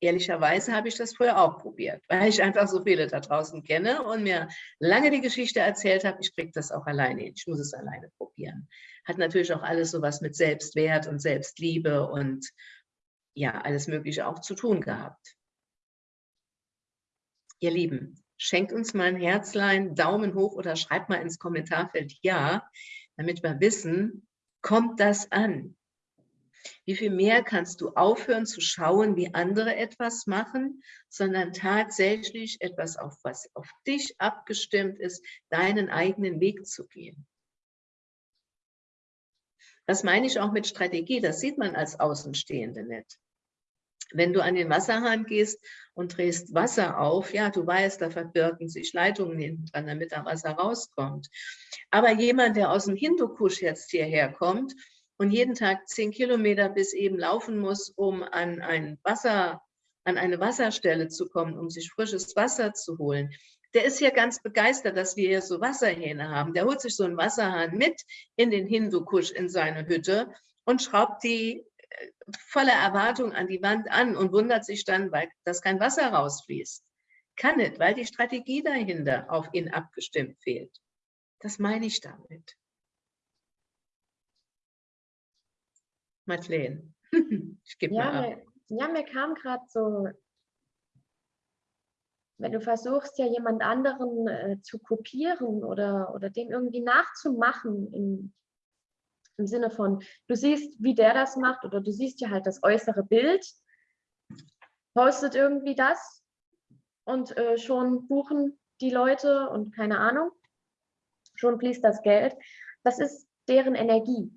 Ehrlicherweise habe ich das früher auch probiert, weil ich einfach so viele da draußen kenne und mir lange die Geschichte erzählt habe, ich kriege das auch alleine hin, ich muss es alleine probieren. Hat natürlich auch alles sowas mit Selbstwert und Selbstliebe und ja, alles Mögliche auch zu tun gehabt. Ihr Lieben, schenkt uns mal ein Herzlein, Daumen hoch oder schreibt mal ins Kommentarfeld Ja, damit wir wissen, kommt das an? Wie viel mehr kannst du aufhören zu schauen, wie andere etwas machen, sondern tatsächlich etwas, auf was auf dich abgestimmt ist, deinen eigenen Weg zu gehen. Das meine ich auch mit Strategie, das sieht man als Außenstehende nicht. Wenn du an den Wasserhahn gehst und drehst Wasser auf, ja, du weißt, da verbirgen sich Leitungen hinten dran, damit da Wasser rauskommt. Aber jemand, der aus dem Hindukusch jetzt hierher kommt und jeden Tag zehn Kilometer bis eben laufen muss, um an ein Wasser, an eine Wasserstelle zu kommen, um sich frisches Wasser zu holen. Der ist hier ganz begeistert, dass wir hier so Wasserhähne haben. Der holt sich so einen Wasserhahn mit in den Hindukusch in seine Hütte und schraubt die äh, voller Erwartung an die Wand an und wundert sich dann, weil das kein Wasser rausfließt. Kann nicht, weil die Strategie dahinter auf ihn abgestimmt fehlt. Das meine ich damit. Madeleine, ich gebe ja, mal ab. Mir, ja, mir kam gerade so, wenn du versuchst, ja jemand anderen äh, zu kopieren oder, oder dem irgendwie nachzumachen, im, im Sinne von, du siehst, wie der das macht oder du siehst ja halt das äußere Bild, postet irgendwie das und äh, schon buchen die Leute und keine Ahnung, schon fließt das Geld. Das ist deren Energie.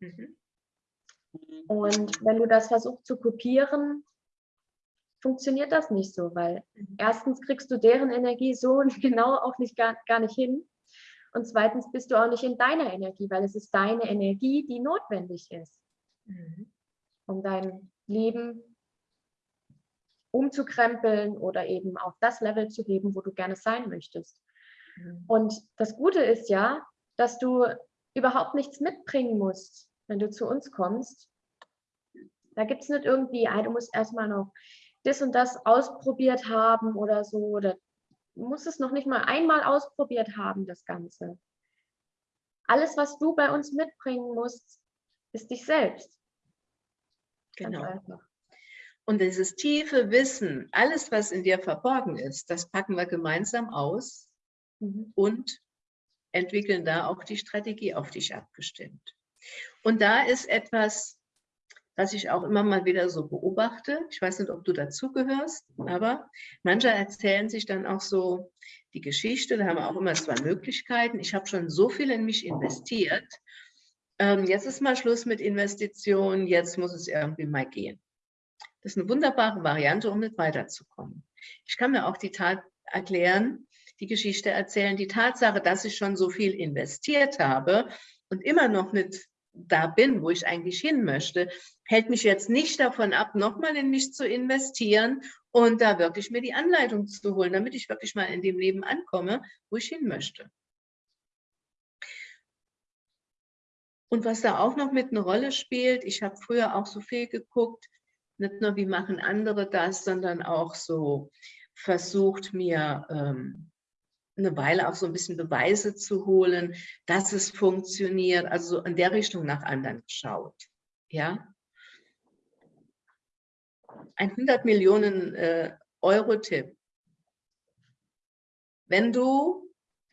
Mhm. Und wenn du das versuchst zu kopieren, funktioniert das nicht so, weil mhm. erstens kriegst du deren Energie so genau auch nicht gar, gar nicht hin. Und zweitens bist du auch nicht in deiner Energie, weil es ist deine Energie, die notwendig ist, mhm. um dein Leben umzukrempeln oder eben auf das Level zu heben, wo du gerne sein möchtest. Mhm. Und das Gute ist ja, dass du überhaupt nichts mitbringen musst, wenn du zu uns kommst. Da gibt es nicht irgendwie, ah, du musst erstmal noch das und das ausprobiert haben oder so. Oder du musst es noch nicht mal einmal ausprobiert haben, das Ganze. Alles, was du bei uns mitbringen musst, ist dich selbst. Genau. Und dieses tiefe Wissen, alles, was in dir verborgen ist, das packen wir gemeinsam aus mhm. und entwickeln da auch die Strategie auf dich abgestimmt. Und da ist etwas, was ich auch immer mal wieder so beobachte. Ich weiß nicht, ob du dazugehörst, aber manche erzählen sich dann auch so die Geschichte. Da haben wir auch immer zwei Möglichkeiten. Ich habe schon so viel in mich investiert. Ähm, jetzt ist mal Schluss mit Investitionen. Jetzt muss es irgendwie mal gehen. Das ist eine wunderbare Variante, um nicht weiterzukommen. Ich kann mir auch die Tat erklären, die Geschichte erzählen, die Tatsache, dass ich schon so viel investiert habe und immer noch nicht da bin, wo ich eigentlich hin möchte, hält mich jetzt nicht davon ab, nochmal in mich zu investieren und da wirklich mir die Anleitung zu holen, damit ich wirklich mal in dem Leben ankomme, wo ich hin möchte. Und was da auch noch mit eine Rolle spielt, ich habe früher auch so viel geguckt, nicht nur wie machen andere das, sondern auch so versucht mir ähm, eine Weile auch so ein bisschen Beweise zu holen, dass es funktioniert, also so in der Richtung nach anderen geschaut. Ja? Ein 100 Millionen äh, Euro-Tipp. Wenn du,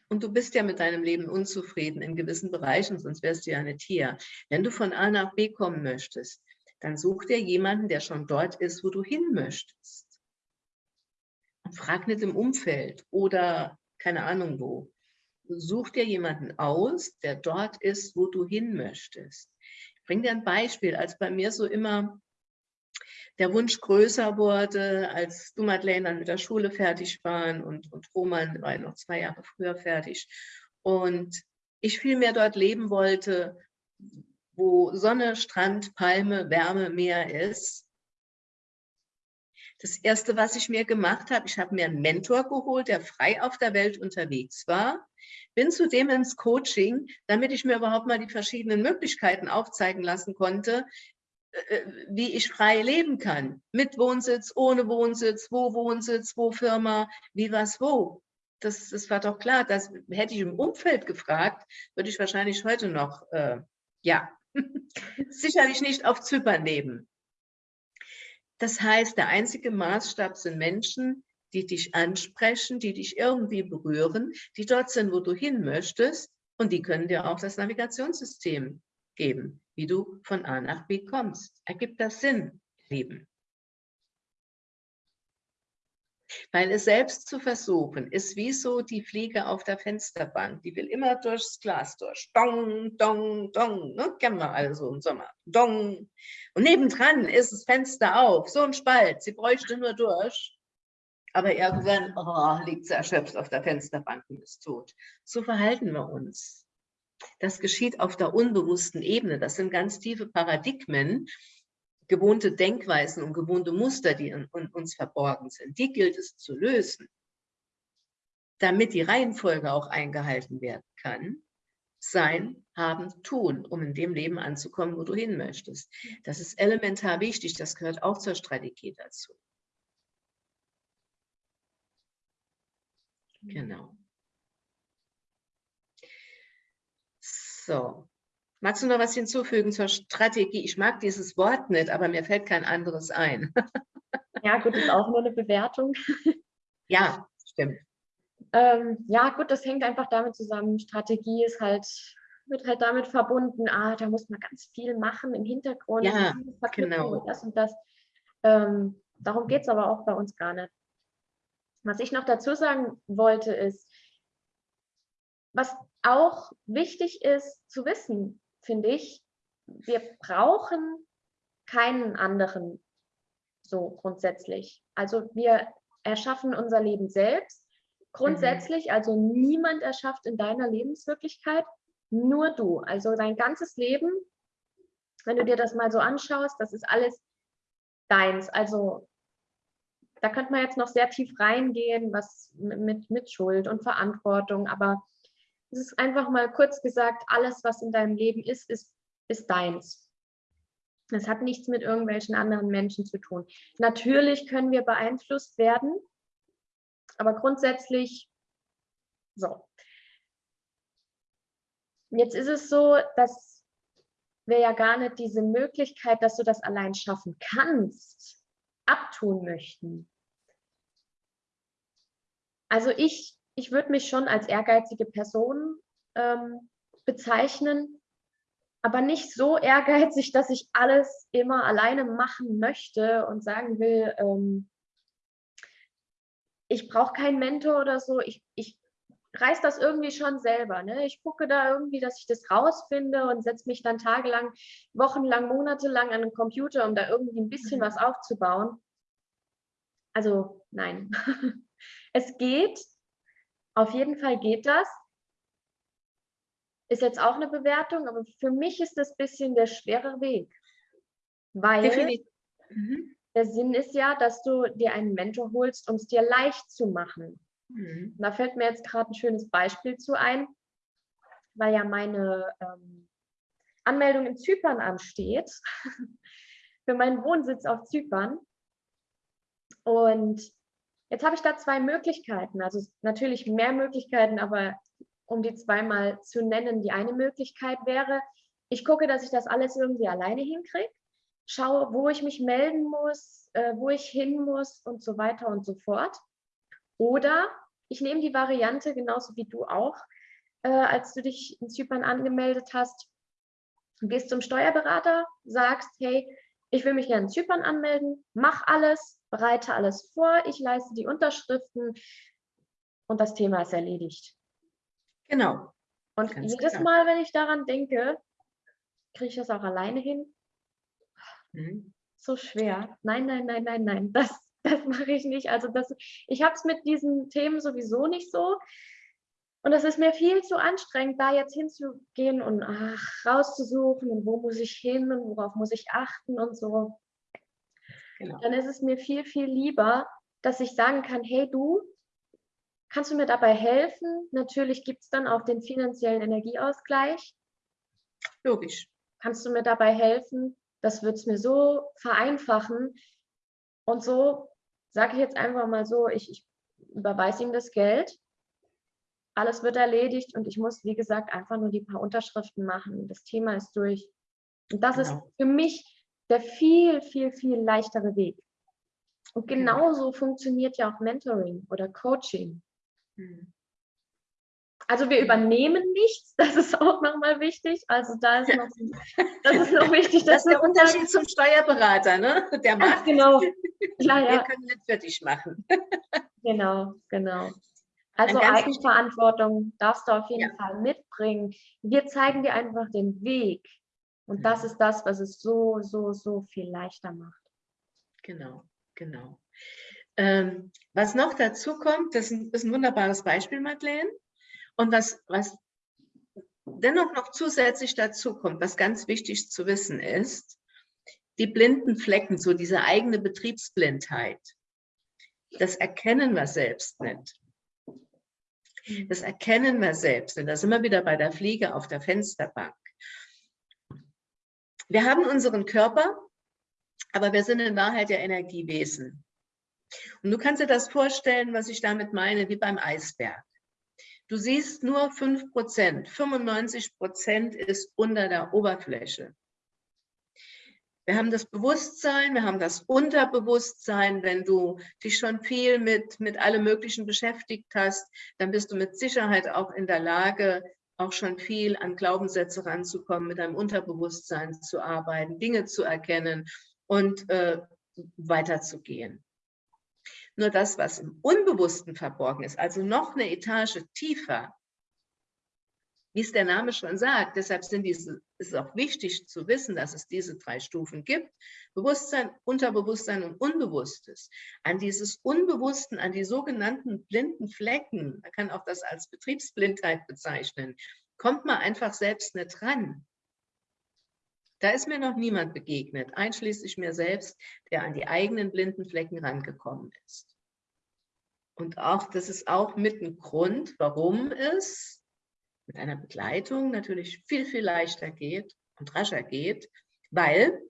und du bist ja mit deinem Leben unzufrieden in gewissen Bereichen, sonst wärst du ja nicht hier, wenn du von A nach B kommen möchtest, dann such dir jemanden, der schon dort ist, wo du hin möchtest. Und frag nicht im Umfeld oder keine Ahnung wo. Such dir jemanden aus, der dort ist, wo du hin möchtest. Ich bringe dir ein Beispiel, als bei mir so immer der Wunsch größer wurde, als du, Madeleine, dann mit der Schule fertig waren und, und Roman war noch zwei Jahre früher fertig. Und ich viel mehr dort leben wollte, wo Sonne, Strand, Palme, Wärme, Meer ist, das Erste, was ich mir gemacht habe, ich habe mir einen Mentor geholt, der frei auf der Welt unterwegs war, bin zudem ins Coaching, damit ich mir überhaupt mal die verschiedenen Möglichkeiten aufzeigen lassen konnte, äh, wie ich frei leben kann. Mit Wohnsitz, ohne Wohnsitz, wo Wohnsitz, wo Firma, wie was wo. Das, das war doch klar. Das hätte ich im Umfeld gefragt, würde ich wahrscheinlich heute noch, äh, ja, sicherlich nicht auf Zypern leben. Das heißt, der einzige Maßstab sind Menschen, die dich ansprechen, die dich irgendwie berühren, die dort sind, wo du hin möchtest und die können dir auch das Navigationssystem geben, wie du von A nach B kommst. Ergibt das Sinn, Lieben? Weil es selbst zu versuchen, ist wie so die Fliege auf der Fensterbank. Die will immer durchs Glas durch. Dong, dong, dong. Ne? Kennen wir also im Sommer. Dong. Und nebendran ist das Fenster auf. So ein Spalt. Sie bräuchte nur durch. Aber irgendwann oh, liegt sie erschöpft auf der Fensterbank und ist tot. So verhalten wir uns. Das geschieht auf der unbewussten Ebene. Das sind ganz tiefe Paradigmen, gewohnte Denkweisen und gewohnte Muster, die in, in uns verborgen sind. Die gilt es zu lösen, damit die Reihenfolge auch eingehalten werden kann. Sein, haben, tun, um in dem Leben anzukommen, wo du hin möchtest. Das ist elementar wichtig. Das gehört auch zur Strategie dazu. Genau. So, magst du noch was hinzufügen zur Strategie? Ich mag dieses Wort nicht, aber mir fällt kein anderes ein. ja, gut, ist auch nur eine Bewertung. ja, stimmt. Ähm, ja, gut, das hängt einfach damit zusammen. Strategie ist halt, wird halt damit verbunden, ah, da muss man ganz viel machen im Hintergrund. Ja, genau. Und das und das. Ähm, darum geht es aber auch bei uns gar nicht. Was ich noch dazu sagen wollte, ist, was auch wichtig ist zu wissen, finde ich, wir brauchen keinen anderen so grundsätzlich. Also wir erschaffen unser Leben selbst. Grundsätzlich, mhm. also niemand erschafft in deiner Lebenswirklichkeit, nur du. Also dein ganzes Leben, wenn du dir das mal so anschaust, das ist alles deins. Also da könnte man jetzt noch sehr tief reingehen, was mit, mit Schuld und Verantwortung, aber es ist einfach mal kurz gesagt, alles, was in deinem Leben ist, ist, ist deins. Es hat nichts mit irgendwelchen anderen Menschen zu tun. Natürlich können wir beeinflusst werden, aber grundsätzlich so. Jetzt ist es so, dass wir ja gar nicht diese Möglichkeit, dass du das allein schaffen kannst, abtun möchten. Also ich ich würde mich schon als ehrgeizige Person ähm, bezeichnen, aber nicht so ehrgeizig, dass ich alles immer alleine machen möchte und sagen will, ähm, ich brauche keinen Mentor oder so, ich, ich reiß das irgendwie schon selber. Ne? Ich gucke da irgendwie, dass ich das rausfinde und setze mich dann tagelang, wochenlang, monatelang an den Computer, um da irgendwie ein bisschen mhm. was aufzubauen. Also nein. es geht, auf jeden Fall geht das. Ist jetzt auch eine Bewertung, aber für mich ist das ein bisschen der schwere Weg. Weil mhm. der Sinn ist ja, dass du dir einen Mentor holst, um es dir leicht zu machen. Mhm. Da fällt mir jetzt gerade ein schönes Beispiel zu ein, weil ja meine ähm, Anmeldung in Zypern ansteht, für meinen Wohnsitz auf Zypern. Und Jetzt habe ich da zwei Möglichkeiten, also natürlich mehr Möglichkeiten, aber um die zweimal zu nennen, die eine Möglichkeit wäre, ich gucke, dass ich das alles irgendwie alleine hinkriege, schaue, wo ich mich melden muss, äh, wo ich hin muss und so weiter und so fort. Oder ich nehme die Variante, genauso wie du auch, äh, als du dich in Zypern angemeldet hast, gehst zum Steuerberater, sagst, hey, ich will mich gerne in Zypern anmelden, mach alles, bereite alles vor, ich leiste die Unterschriften und das Thema ist erledigt. Genau. Und Ganz jedes genau. Mal, wenn ich daran denke, kriege ich das auch alleine hin? Mhm. So schwer. Nein, nein, nein, nein, nein, das, das mache ich nicht. Also das, ich habe es mit diesen Themen sowieso nicht so. Und es ist mir viel zu anstrengend, da jetzt hinzugehen und ach, rauszusuchen und wo muss ich hin und worauf muss ich achten und so. Genau. Dann ist es mir viel, viel lieber, dass ich sagen kann, hey du, kannst du mir dabei helfen? Natürlich gibt es dann auch den finanziellen Energieausgleich. Logisch. Kannst du mir dabei helfen, das wird es mir so vereinfachen. Und so sage ich jetzt einfach mal so, ich, ich überweise ihm das Geld, alles wird erledigt und ich muss, wie gesagt, einfach nur die paar Unterschriften machen. Das Thema ist durch. Und das genau. ist für mich der viel, viel, viel leichtere Weg. Und genauso funktioniert ja auch Mentoring oder Coaching. Hm. Also wir übernehmen nichts, das ist auch nochmal wichtig. Also da ist noch, das ist noch wichtig. Das ist der Unterschied zum Steuerberater, ne? Der macht. genau. Ja, ja. Wir können nicht für dich machen. Genau, genau. Also Eigenverantwortung darfst du auf jeden ja. Fall mitbringen. Wir zeigen dir einfach den Weg. Und das ist das, was es so, so, so viel leichter macht. Genau, genau. Ähm, was noch dazu kommt, das ist ein wunderbares Beispiel, Madeleine. Und was, was dennoch noch zusätzlich dazu kommt, was ganz wichtig zu wissen ist, die blinden Flecken, so diese eigene Betriebsblindheit, das erkennen wir selbst nicht. Das erkennen wir selbst. Und da sind wir wieder bei der Fliege auf der Fensterbank. Wir haben unseren Körper, aber wir sind in Wahrheit ja Energiewesen. Und du kannst dir das vorstellen, was ich damit meine, wie beim Eisberg. Du siehst nur 5 Prozent, 95 Prozent ist unter der Oberfläche. Wir haben das Bewusstsein, wir haben das Unterbewusstsein. Wenn du dich schon viel mit, mit allem Möglichen beschäftigt hast, dann bist du mit Sicherheit auch in der Lage, auch schon viel an Glaubenssätze ranzukommen, mit deinem Unterbewusstsein zu arbeiten, Dinge zu erkennen und äh, weiterzugehen. Nur das, was im Unbewussten verborgen ist, also noch eine Etage tiefer, wie es der Name schon sagt, deshalb sind diese, ist es auch wichtig zu wissen, dass es diese drei Stufen gibt. Bewusstsein, Unterbewusstsein und Unbewusstes. An dieses Unbewussten, an die sogenannten blinden Flecken, man kann auch das als Betriebsblindheit bezeichnen, kommt man einfach selbst nicht ran. Da ist mir noch niemand begegnet, einschließlich mir selbst, der an die eigenen blinden Flecken rangekommen ist. Und auch, das ist auch mit ein Grund, warum es mit einer Begleitung natürlich viel, viel leichter geht und rascher geht, weil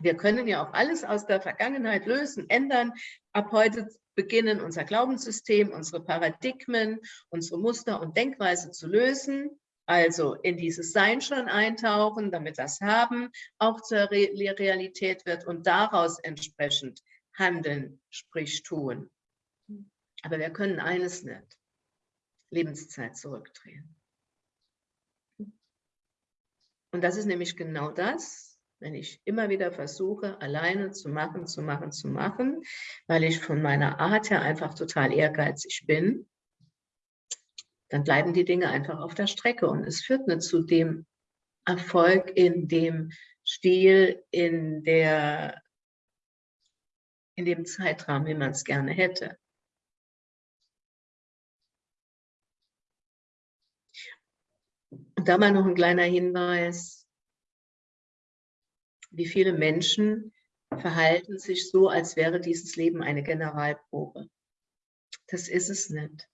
wir können ja auch alles aus der Vergangenheit lösen, ändern. Ab heute beginnen unser Glaubenssystem, unsere Paradigmen, unsere Muster und Denkweise zu lösen. Also in dieses Sein schon eintauchen, damit das Haben auch zur Re Realität wird und daraus entsprechend handeln, sprich tun. Aber wir können eines nicht, Lebenszeit zurückdrehen. Und das ist nämlich genau das, wenn ich immer wieder versuche, alleine zu machen, zu machen, zu machen, weil ich von meiner Art her einfach total ehrgeizig bin, dann bleiben die Dinge einfach auf der Strecke und es führt nicht zu dem Erfolg in dem Stil, in, der, in dem Zeitrahmen, wie man es gerne hätte. Und da mal noch ein kleiner Hinweis. Wie viele Menschen verhalten sich so, als wäre dieses Leben eine Generalprobe. Das ist es nicht.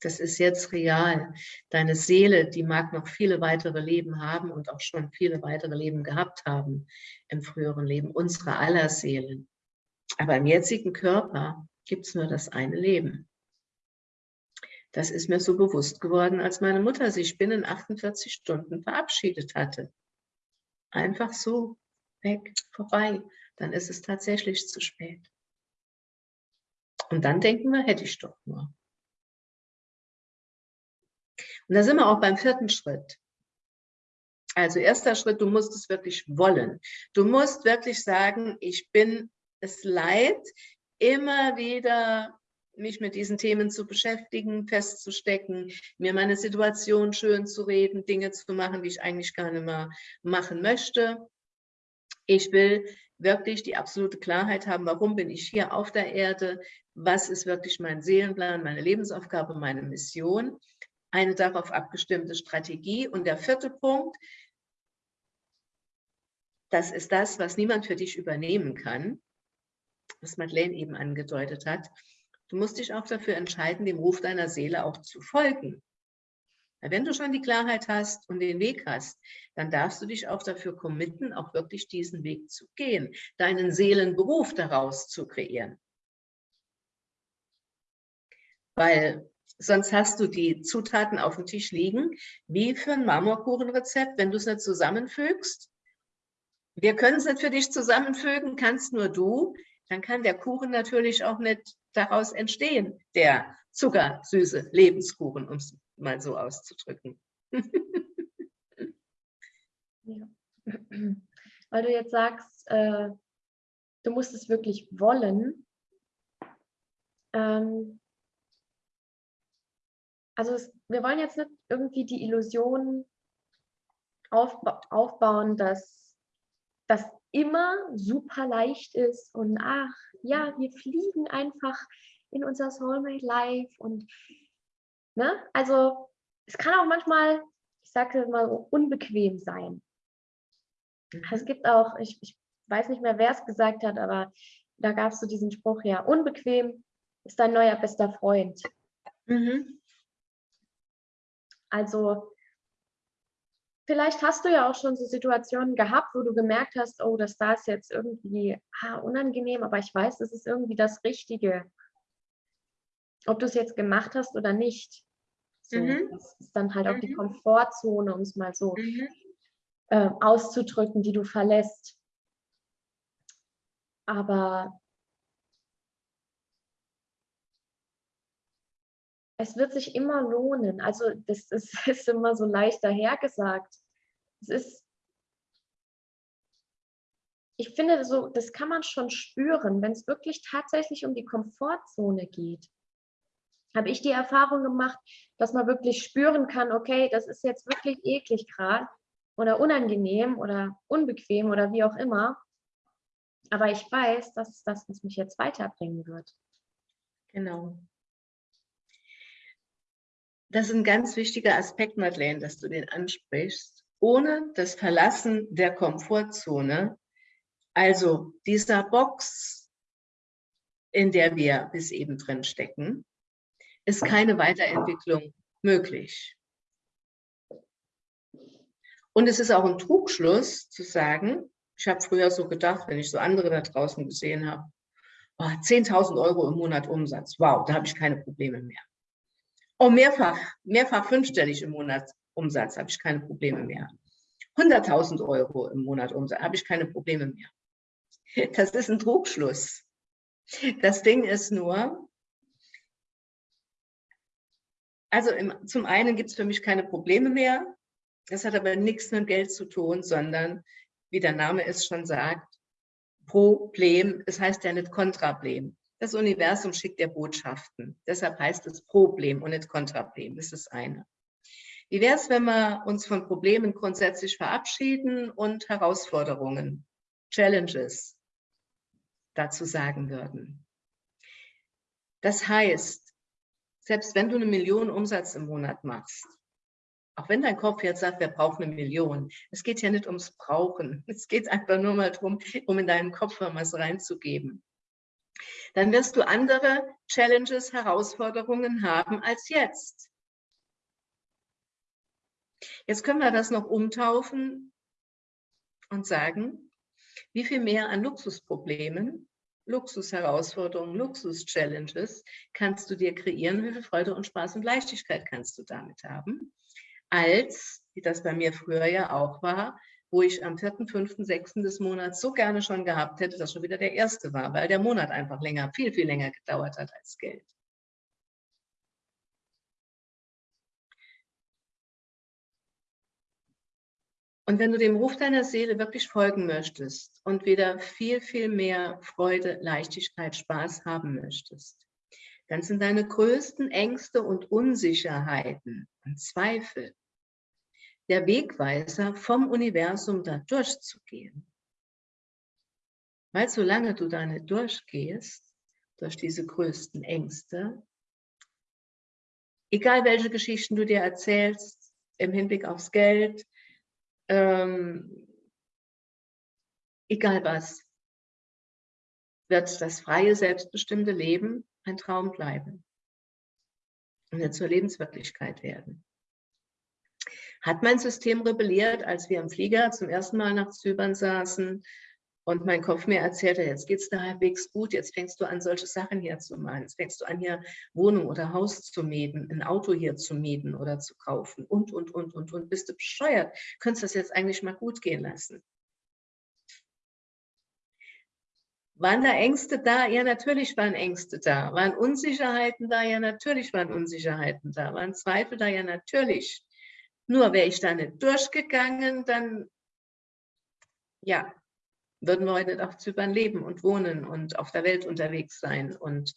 Das ist jetzt real. Deine Seele, die mag noch viele weitere Leben haben und auch schon viele weitere Leben gehabt haben im früheren Leben, unsere aller Seelen. Aber im jetzigen Körper gibt es nur das eine Leben. Das ist mir so bewusst geworden, als meine Mutter sich binnen 48 Stunden verabschiedet hatte. Einfach so, weg, vorbei. Dann ist es tatsächlich zu spät. Und dann denken wir, hätte ich doch nur. Und da sind wir auch beim vierten Schritt. Also erster Schritt, du musst es wirklich wollen. Du musst wirklich sagen, ich bin es leid, immer wieder mich mit diesen Themen zu beschäftigen, festzustecken, mir meine Situation schön zu reden, Dinge zu machen, die ich eigentlich gar nicht mehr machen möchte. Ich will wirklich die absolute Klarheit haben, warum bin ich hier auf der Erde, was ist wirklich mein Seelenplan, meine Lebensaufgabe, meine Mission, eine darauf abgestimmte Strategie. Und der vierte Punkt, das ist das, was niemand für dich übernehmen kann, was Madeleine eben angedeutet hat, Du musst dich auch dafür entscheiden, dem Ruf deiner Seele auch zu folgen. Wenn du schon die Klarheit hast und den Weg hast, dann darfst du dich auch dafür committen, auch wirklich diesen Weg zu gehen, deinen Seelenberuf daraus zu kreieren. Weil sonst hast du die Zutaten auf dem Tisch liegen, wie für ein Marmorkuchenrezept, wenn du es nicht zusammenfügst. Wir können es nicht für dich zusammenfügen, kannst nur du. Dann kann der Kuchen natürlich auch nicht daraus entstehen, der zuckersüße Lebenskuchen, um es mal so auszudrücken. ja. Weil du jetzt sagst, äh, du musst es wirklich wollen. Ähm, also es, wir wollen jetzt nicht irgendwie die Illusion aufba aufbauen, dass das immer super leicht ist und ach ja, wir fliegen einfach in unser Soulmate Life und ne, also es kann auch manchmal, ich sage mal unbequem sein. Mhm. Es gibt auch, ich, ich weiß nicht mehr, wer es gesagt hat, aber da gab es so diesen Spruch, ja, unbequem ist dein neuer bester Freund. Mhm. Also vielleicht hast du ja auch schon so Situationen gehabt, wo du gemerkt hast, oh, das da ist jetzt irgendwie ah, unangenehm, aber ich weiß, das ist irgendwie das Richtige. Ob du es jetzt gemacht hast oder nicht. So, mhm. Das ist dann halt auch die mhm. Komfortzone, um es mal so mhm. äh, auszudrücken, die du verlässt. Aber es wird sich immer lohnen. Also das, das ist immer so leicht dahergesagt. Es ist, ich finde, so, das kann man schon spüren, wenn es wirklich tatsächlich um die Komfortzone geht. Habe ich die Erfahrung gemacht, dass man wirklich spüren kann, okay, das ist jetzt wirklich eklig gerade oder unangenehm oder unbequem oder wie auch immer. Aber ich weiß, das ist das, mich jetzt weiterbringen wird. Genau. Das ist ein ganz wichtiger Aspekt, Madeleine, dass du den ansprichst. Ohne das Verlassen der Komfortzone, also dieser Box, in der wir bis eben drin stecken, ist keine Weiterentwicklung möglich. Und es ist auch ein Trugschluss zu sagen, ich habe früher so gedacht, wenn ich so andere da draußen gesehen habe, oh, 10.000 Euro im Monat Umsatz, wow, da habe ich keine Probleme mehr. Oh, mehrfach, mehrfach fünfstellig im Monat Umsatz habe ich keine Probleme mehr. 100.000 Euro im Monat Umsatz habe ich keine Probleme mehr. Das ist ein Trugschluss. Das Ding ist nur, also im, zum einen gibt es für mich keine Probleme mehr. Das hat aber nichts mit Geld zu tun, sondern, wie der Name es schon sagt, Problem, es heißt ja nicht Kontrablem. Das Universum schickt ja Botschaften. Deshalb heißt es Problem und nicht Kontrablem. Das ist das eine. Wie wäre es, wenn wir uns von Problemen grundsätzlich verabschieden und Herausforderungen, Challenges dazu sagen würden? Das heißt, selbst wenn du eine Million Umsatz im Monat machst, auch wenn dein Kopf jetzt sagt, wir brauchen eine Million, es geht ja nicht ums Brauchen. Es geht einfach nur mal darum, um in deinen Kopf was reinzugeben dann wirst du andere Challenges, Herausforderungen haben als jetzt. Jetzt können wir das noch umtaufen und sagen, wie viel mehr an Luxusproblemen, Luxusherausforderungen, Luxus-Challenges kannst du dir kreieren, wie viel Freude und Spaß und Leichtigkeit kannst du damit haben, als, wie das bei mir früher ja auch war, wo ich am 4., 5., 6. des Monats so gerne schon gehabt hätte, dass schon wieder der erste war, weil der Monat einfach länger, viel, viel länger gedauert hat als Geld. Und wenn du dem Ruf deiner Seele wirklich folgen möchtest und wieder viel, viel mehr Freude, Leichtigkeit, Spaß haben möchtest, dann sind deine größten Ängste und Unsicherheiten und Zweifel der Wegweiser vom Universum da durchzugehen. Weil solange du da nicht durchgehst, durch diese größten Ängste, egal welche Geschichten du dir erzählst im Hinblick aufs Geld, ähm, egal was, wird das freie, selbstbestimmte Leben ein Traum bleiben und zur Lebenswirklichkeit werden. Hat mein System rebelliert, als wir im Flieger zum ersten Mal nach Zypern saßen und mein Kopf mir erzählte, jetzt geht es da halbwegs gut, jetzt fängst du an, solche Sachen hier zu machen. Jetzt fängst du an, hier Wohnung oder Haus zu mieten, ein Auto hier zu mieten oder zu kaufen und, und, und, und, und. Bist du bescheuert? Könntest das jetzt eigentlich mal gut gehen lassen? Waren da Ängste da? Ja, natürlich waren Ängste da. Waren Unsicherheiten da? Ja, natürlich waren Unsicherheiten da. Waren Zweifel da? Ja, natürlich. Nur wäre ich da nicht durchgegangen, dann, ja, würden wir heute nicht auf Zypern leben und wohnen und auf der Welt unterwegs sein und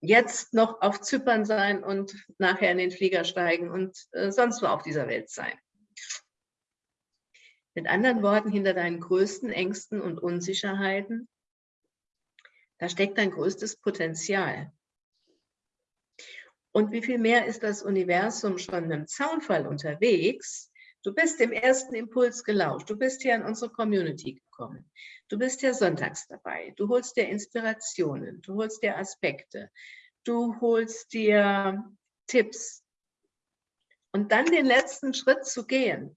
jetzt noch auf Zypern sein und nachher in den Flieger steigen und äh, sonst wo auf dieser Welt sein. Mit anderen Worten, hinter deinen größten Ängsten und Unsicherheiten, da steckt dein größtes Potenzial. Und wie viel mehr ist das Universum schon im Zaunfall unterwegs, Du bist dem ersten Impuls gelauscht. Du bist hier in unsere Community gekommen. Du bist hier sonntags dabei. Du holst dir Inspirationen. Du holst dir Aspekte. Du holst dir Tipps. Und dann den letzten Schritt zu gehen.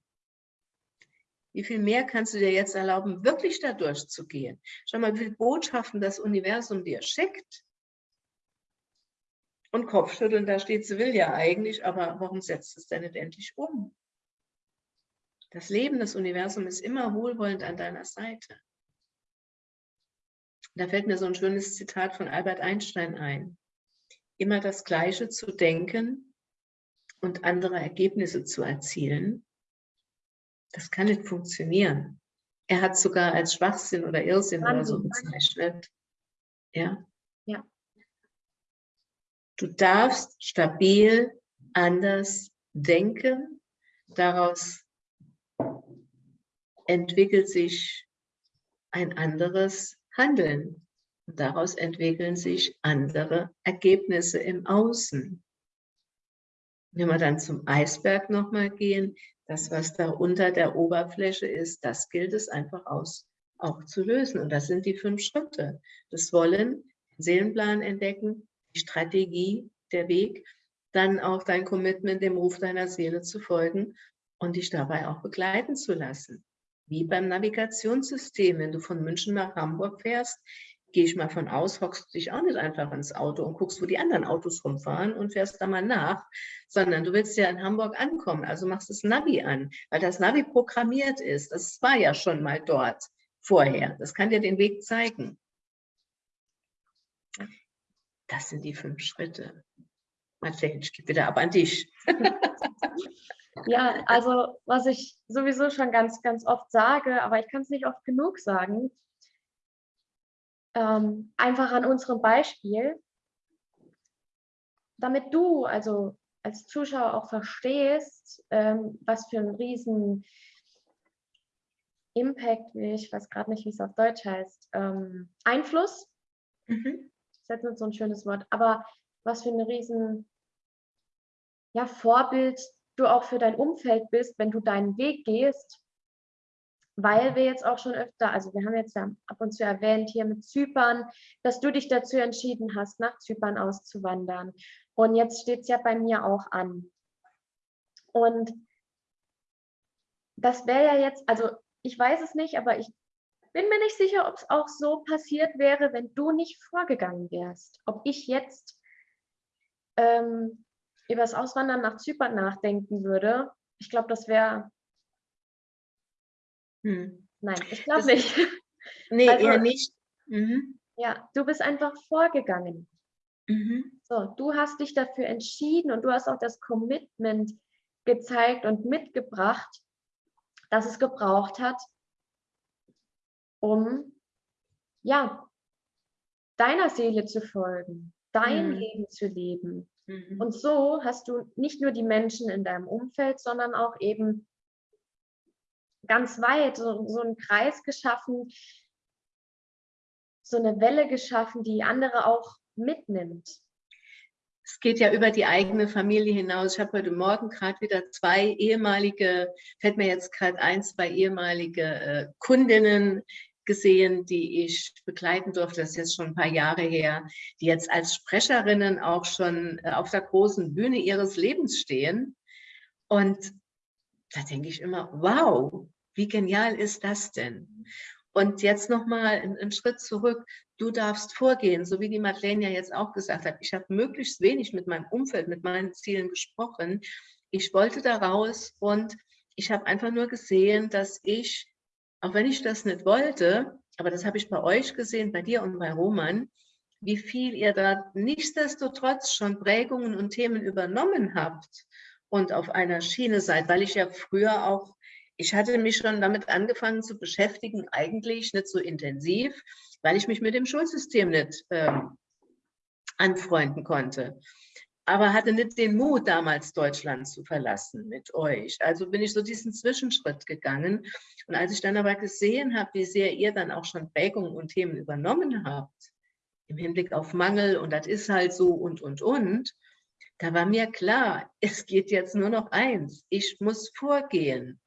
Wie viel mehr kannst du dir jetzt erlauben, wirklich da durchzugehen? Schau mal, wie viele Botschaften das Universum dir schickt. Und Kopfschütteln, da steht, sie will ja eigentlich, aber warum setzt es denn nicht endlich um? Das Leben, das Universum ist immer wohlwollend an deiner Seite. Da fällt mir so ein schönes Zitat von Albert Einstein ein. Immer das Gleiche zu denken und andere Ergebnisse zu erzielen, das kann nicht funktionieren. Er hat sogar als Schwachsinn oder Irrsinn oder so bezeichnet. Ja? Ja. Du darfst stabil anders denken, daraus entwickelt sich ein anderes Handeln. Und daraus entwickeln sich andere Ergebnisse im Außen. Wenn wir dann zum Eisberg nochmal gehen, das, was da unter der Oberfläche ist, das gilt es einfach aus, auch zu lösen. Und das sind die fünf Schritte. Das Wollen, Seelenplan entdecken, die Strategie, der Weg, dann auch dein Commitment, dem Ruf deiner Seele zu folgen und dich dabei auch begleiten zu lassen wie beim Navigationssystem. Wenn du von München nach Hamburg fährst, gehe ich mal von aus, hockst du dich auch nicht einfach ins Auto und guckst, wo die anderen Autos rumfahren und fährst da mal nach, sondern du willst ja in Hamburg ankommen, also machst das Navi an, weil das Navi programmiert ist. Das war ja schon mal dort vorher. Das kann dir den Weg zeigen. Das sind die fünf Schritte. Marcel, ich gebe wieder ab an dich. Ja, also was ich sowieso schon ganz, ganz oft sage, aber ich kann es nicht oft genug sagen, ähm, einfach an unserem Beispiel, damit du also als Zuschauer auch verstehst, ähm, was für einen riesen Impact, ich weiß gerade nicht, wie es auf Deutsch heißt, ähm, Einfluss, mhm. Ist jetzt nicht so ein schönes Wort, aber was für ein riesen ja, Vorbild du auch für dein Umfeld bist, wenn du deinen Weg gehst, weil wir jetzt auch schon öfter, also wir haben jetzt ja ab und zu erwähnt hier mit Zypern, dass du dich dazu entschieden hast, nach Zypern auszuwandern. Und jetzt steht es ja bei mir auch an. Und das wäre ja jetzt, also ich weiß es nicht, aber ich bin mir nicht sicher, ob es auch so passiert wäre, wenn du nicht vorgegangen wärst. Ob ich jetzt ähm, über das Auswandern nach Zypern nachdenken würde, ich glaube, das wäre. Hm. Nein, ich glaube nicht. Nee, also, eher nicht. Mhm. Ja, du bist einfach vorgegangen. Mhm. So, du hast dich dafür entschieden und du hast auch das Commitment gezeigt und mitgebracht, dass es gebraucht hat, um ja, deiner Seele zu folgen, dein mhm. Leben zu leben. Mhm. Und so hast du nicht nur die Menschen in deinem Umfeld, sondern auch eben ganz weit so, so einen Kreis geschaffen, so eine Welle geschaffen, die andere auch mitnimmt. Es geht ja über die eigene Familie hinaus. Ich habe heute Morgen gerade wieder zwei ehemalige, fällt mir jetzt gerade ein, zwei ehemalige äh, Kundinnen gesehen, die ich begleiten durfte, das ist jetzt schon ein paar Jahre her, die jetzt als Sprecherinnen auch schon äh, auf der großen Bühne ihres Lebens stehen. Und da denke ich immer, wow, wie genial ist das denn? Und jetzt nochmal einen, einen Schritt zurück. Du darfst vorgehen, so wie die Madeleine ja jetzt auch gesagt hat. Ich habe möglichst wenig mit meinem Umfeld, mit meinen Zielen gesprochen. Ich wollte da raus und ich habe einfach nur gesehen, dass ich, auch wenn ich das nicht wollte, aber das habe ich bei euch gesehen, bei dir und bei Roman, wie viel ihr da nichtsdestotrotz schon Prägungen und Themen übernommen habt und auf einer Schiene seid, weil ich ja früher auch ich hatte mich schon damit angefangen zu beschäftigen, eigentlich nicht so intensiv, weil ich mich mit dem Schulsystem nicht ähm, anfreunden konnte. Aber hatte nicht den Mut, damals Deutschland zu verlassen mit euch. Also bin ich so diesen Zwischenschritt gegangen. Und als ich dann aber gesehen habe, wie sehr ihr dann auch schon Prägungen und Themen übernommen habt, im Hinblick auf Mangel und das ist halt so und, und, und, da war mir klar, es geht jetzt nur noch eins. Ich muss vorgehen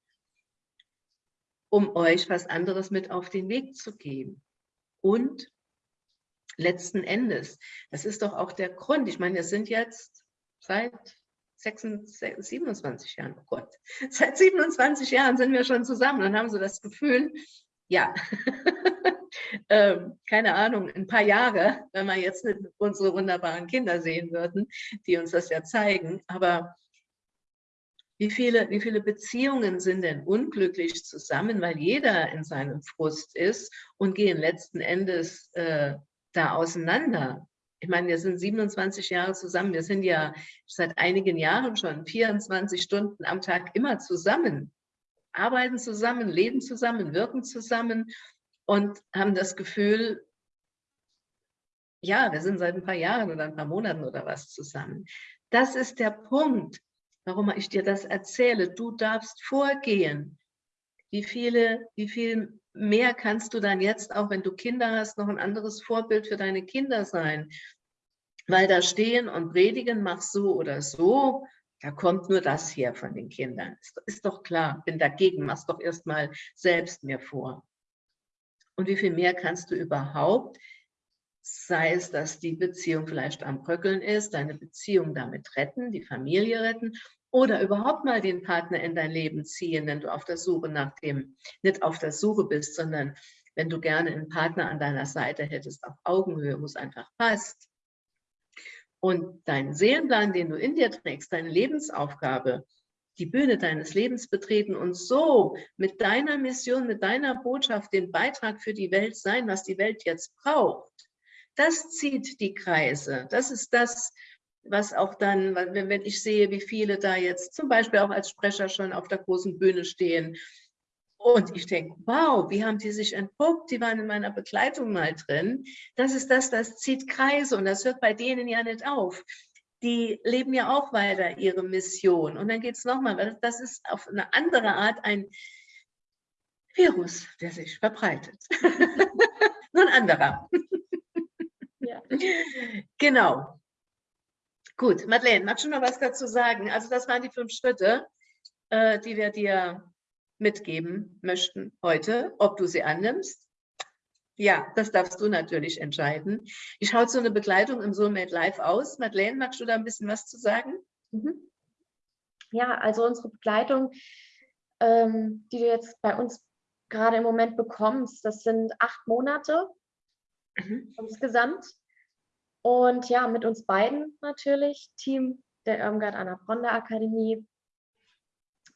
um euch was anderes mit auf den Weg zu geben. Und letzten Endes, das ist doch auch der Grund, ich meine, wir sind jetzt seit 26, 27 Jahren, oh Gott, seit 27 Jahren sind wir schon zusammen und haben so das Gefühl, ja, ähm, keine Ahnung, ein paar Jahre, wenn wir jetzt nicht unsere wunderbaren Kinder sehen würden, die uns das ja zeigen, aber wie viele, wie viele Beziehungen sind denn unglücklich zusammen, weil jeder in seinem Frust ist und gehen letzten Endes äh, da auseinander? Ich meine, wir sind 27 Jahre zusammen. Wir sind ja seit einigen Jahren schon 24 Stunden am Tag immer zusammen, arbeiten zusammen, leben zusammen, wirken zusammen und haben das Gefühl, ja, wir sind seit ein paar Jahren oder ein paar Monaten oder was zusammen. Das ist der Punkt warum ich dir das erzähle. Du darfst vorgehen. Wie viele, wie viel mehr kannst du dann jetzt, auch wenn du Kinder hast, noch ein anderes Vorbild für deine Kinder sein? Weil da stehen und predigen, mach so oder so, da kommt nur das hier von den Kindern. Ist, ist doch klar, bin dagegen, mach's doch erstmal selbst mir vor. Und wie viel mehr kannst du überhaupt, sei es, dass die Beziehung vielleicht am Bröckeln ist, deine Beziehung damit retten, die Familie retten oder überhaupt mal den Partner in dein Leben ziehen, wenn du auf der Suche nach dem, nicht auf der Suche bist, sondern wenn du gerne einen Partner an deiner Seite hättest, auf Augenhöhe, wo es einfach passt. Und deinen Seelenplan, den du in dir trägst, deine Lebensaufgabe, die Bühne deines Lebens betreten und so mit deiner Mission, mit deiner Botschaft den Beitrag für die Welt sein, was die Welt jetzt braucht. Das zieht die Kreise. Das ist das, was auch dann, wenn, ich sehe, wie viele da jetzt zum Beispiel auch als Sprecher schon auf der großen Bühne stehen. Und ich denke, wow, wie haben die sich entpuppt? Die waren in meiner Begleitung mal drin. Das ist das, das zieht Kreise und das hört bei denen ja nicht auf. Die leben ja auch weiter ihre Mission. Und dann geht es nochmal, weil das ist auf eine andere Art ein Virus, der sich verbreitet. Nur ein anderer. Ja. Genau. Gut, Madeleine, magst du noch was dazu sagen? Also das waren die fünf Schritte, äh, die wir dir mitgeben möchten heute, ob du sie annimmst. Ja, das darfst du natürlich entscheiden. Wie schaut so eine Begleitung im Soulmate Live aus? Madeleine, magst du da ein bisschen was zu sagen? Mhm. Ja, also unsere Begleitung, ähm, die du jetzt bei uns gerade im Moment bekommst, das sind acht Monate mhm. insgesamt. Und ja, mit uns beiden natürlich, Team der Irmgard Annapronda Akademie.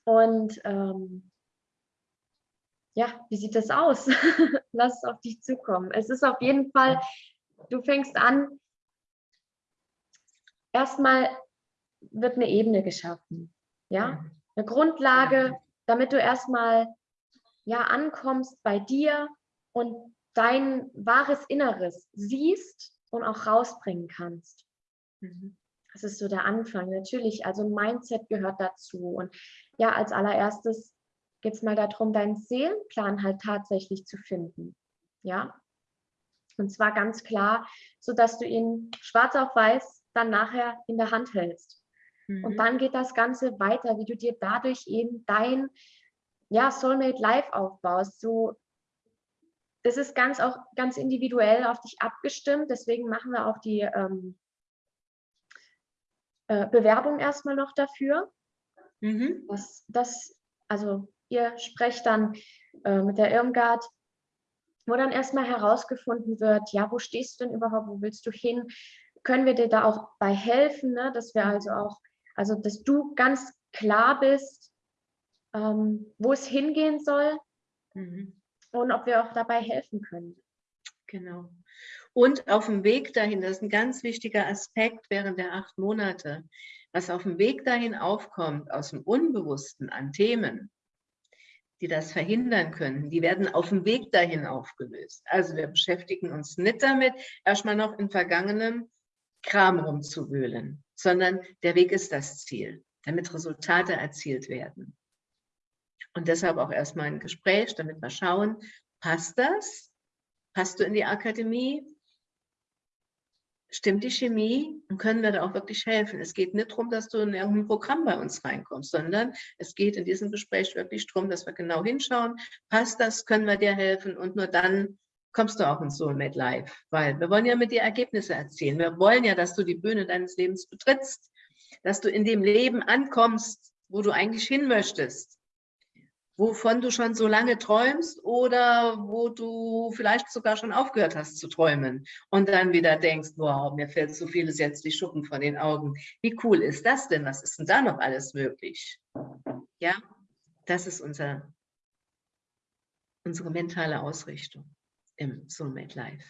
Und ähm, ja, wie sieht das aus? Lass es auf dich zukommen. Es ist auf jeden Fall, du fängst an, erstmal wird eine Ebene geschaffen. Ja, eine Grundlage, damit du erstmal ja ankommst bei dir und dein wahres Inneres siehst und auch rausbringen kannst. Mhm. Das ist so der Anfang. Natürlich, also Mindset gehört dazu. Und ja, als allererstes geht es mal darum, deinen Seelenplan halt tatsächlich zu finden. Ja. Und zwar ganz klar, sodass du ihn schwarz auf weiß dann nachher in der Hand hältst. Mhm. Und dann geht das Ganze weiter, wie du dir dadurch eben dein ja, Soulmate Life aufbaust. So das ist ganz auch ganz individuell auf dich abgestimmt. Deswegen machen wir auch die ähm, äh, Bewerbung erstmal noch dafür. Mhm. Das, das also ihr sprecht dann äh, mit der Irmgard, wo dann erstmal herausgefunden wird, ja, wo stehst du denn überhaupt, wo willst du hin? Können wir dir da auch bei helfen, ne? dass wir also auch, also dass du ganz klar bist, ähm, wo es hingehen soll mhm. Und ob wir auch dabei helfen können. Genau. Und auf dem Weg dahin, das ist ein ganz wichtiger Aspekt während der acht Monate, was auf dem Weg dahin aufkommt, aus dem Unbewussten an Themen, die das verhindern können, die werden auf dem Weg dahin aufgelöst. Also wir beschäftigen uns nicht damit, erstmal noch in vergangenem Kram rumzuwühlen, sondern der Weg ist das Ziel, damit Resultate erzielt werden. Und deshalb auch erstmal ein Gespräch, damit wir schauen, passt das? Passt du in die Akademie? stimmt die Chemie und können wir da auch wirklich helfen. Es geht nicht darum, dass du in irgendein Programm bei uns reinkommst, sondern es geht in diesem Gespräch wirklich darum, dass wir genau hinschauen, passt das, können wir dir helfen und nur dann kommst du auch ins Soulmate Live, weil wir wollen ja mit dir Ergebnisse erzielen. Wir wollen ja, dass du die Bühne deines Lebens betrittst, dass du in dem Leben ankommst, wo du eigentlich hin möchtest wovon du schon so lange träumst oder wo du vielleicht sogar schon aufgehört hast zu träumen und dann wieder denkst, wow, mir fällt so vieles jetzt die Schuppen von den Augen. Wie cool ist das denn? Was ist denn da noch alles möglich? Ja, das ist unser, unsere mentale Ausrichtung im Soulmate Life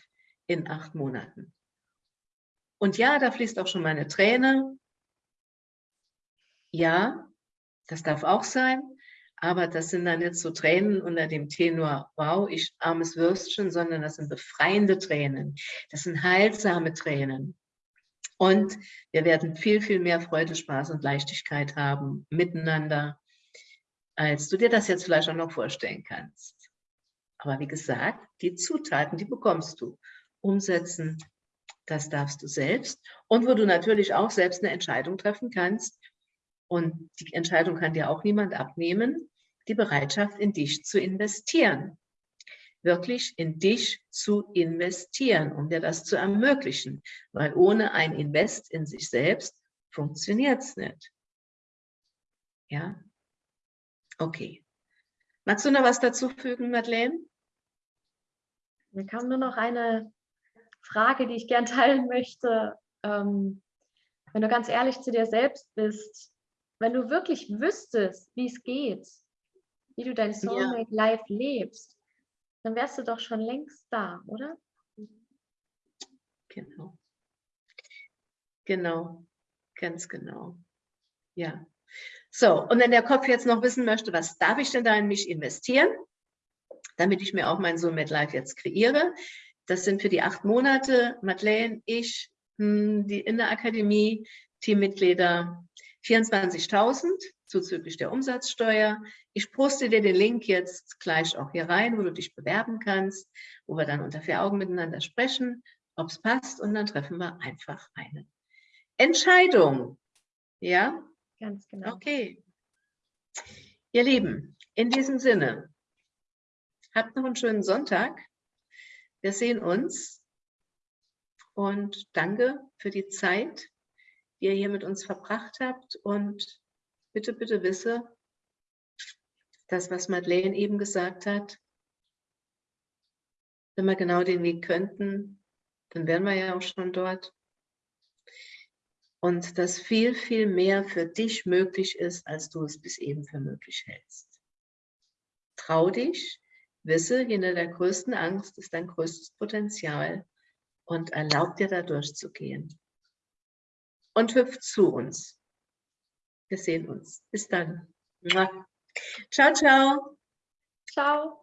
in acht Monaten. Und ja, da fließt auch schon meine Träne. Ja, das darf auch sein. Aber das sind dann nicht so Tränen unter dem Tenor, wow, ich armes Würstchen, sondern das sind befreiende Tränen. Das sind heilsame Tränen. Und wir werden viel, viel mehr Freude, Spaß und Leichtigkeit haben miteinander, als du dir das jetzt vielleicht auch noch vorstellen kannst. Aber wie gesagt, die Zutaten, die bekommst du. Umsetzen, das darfst du selbst. Und wo du natürlich auch selbst eine Entscheidung treffen kannst. Und die Entscheidung kann dir auch niemand abnehmen die Bereitschaft, in dich zu investieren. Wirklich in dich zu investieren, um dir das zu ermöglichen. Weil ohne ein Invest in sich selbst funktioniert es nicht. Ja? Okay. Magst du noch was dazu fügen, Madeleine? Mir kam nur noch eine Frage, die ich gern teilen möchte. Ähm, wenn du ganz ehrlich zu dir selbst bist, wenn du wirklich wüsstest, wie es geht, wie du dein Soulmate ja. Life lebst, dann wärst du doch schon längst da, oder? Genau. Genau, ganz genau. Ja. So, und wenn der Kopf jetzt noch wissen möchte, was darf ich denn da in mich investieren, damit ich mir auch mein Soulmate Life jetzt kreiere, das sind für die acht Monate Madeleine, ich, hm, die in der Akademie, Teammitglieder 24.000 zuzüglich der Umsatzsteuer. Ich poste dir den Link jetzt gleich auch hier rein, wo du dich bewerben kannst, wo wir dann unter vier Augen miteinander sprechen, ob es passt und dann treffen wir einfach eine Entscheidung. Ja? Ganz genau. Okay. Ihr Lieben, in diesem Sinne, habt noch einen schönen Sonntag. Wir sehen uns und danke für die Zeit, die ihr hier mit uns verbracht habt und bitte, bitte wisse, das, was Madeleine eben gesagt hat, wenn wir genau den Weg könnten, dann wären wir ja auch schon dort. Und dass viel, viel mehr für dich möglich ist, als du es bis eben für möglich hältst. Trau dich, wisse, hinter der größten Angst ist dein größtes Potenzial und erlaub dir da durchzugehen. Und hüpf zu uns. Wir sehen uns. Bis dann. Ciao, ciao. Ciao.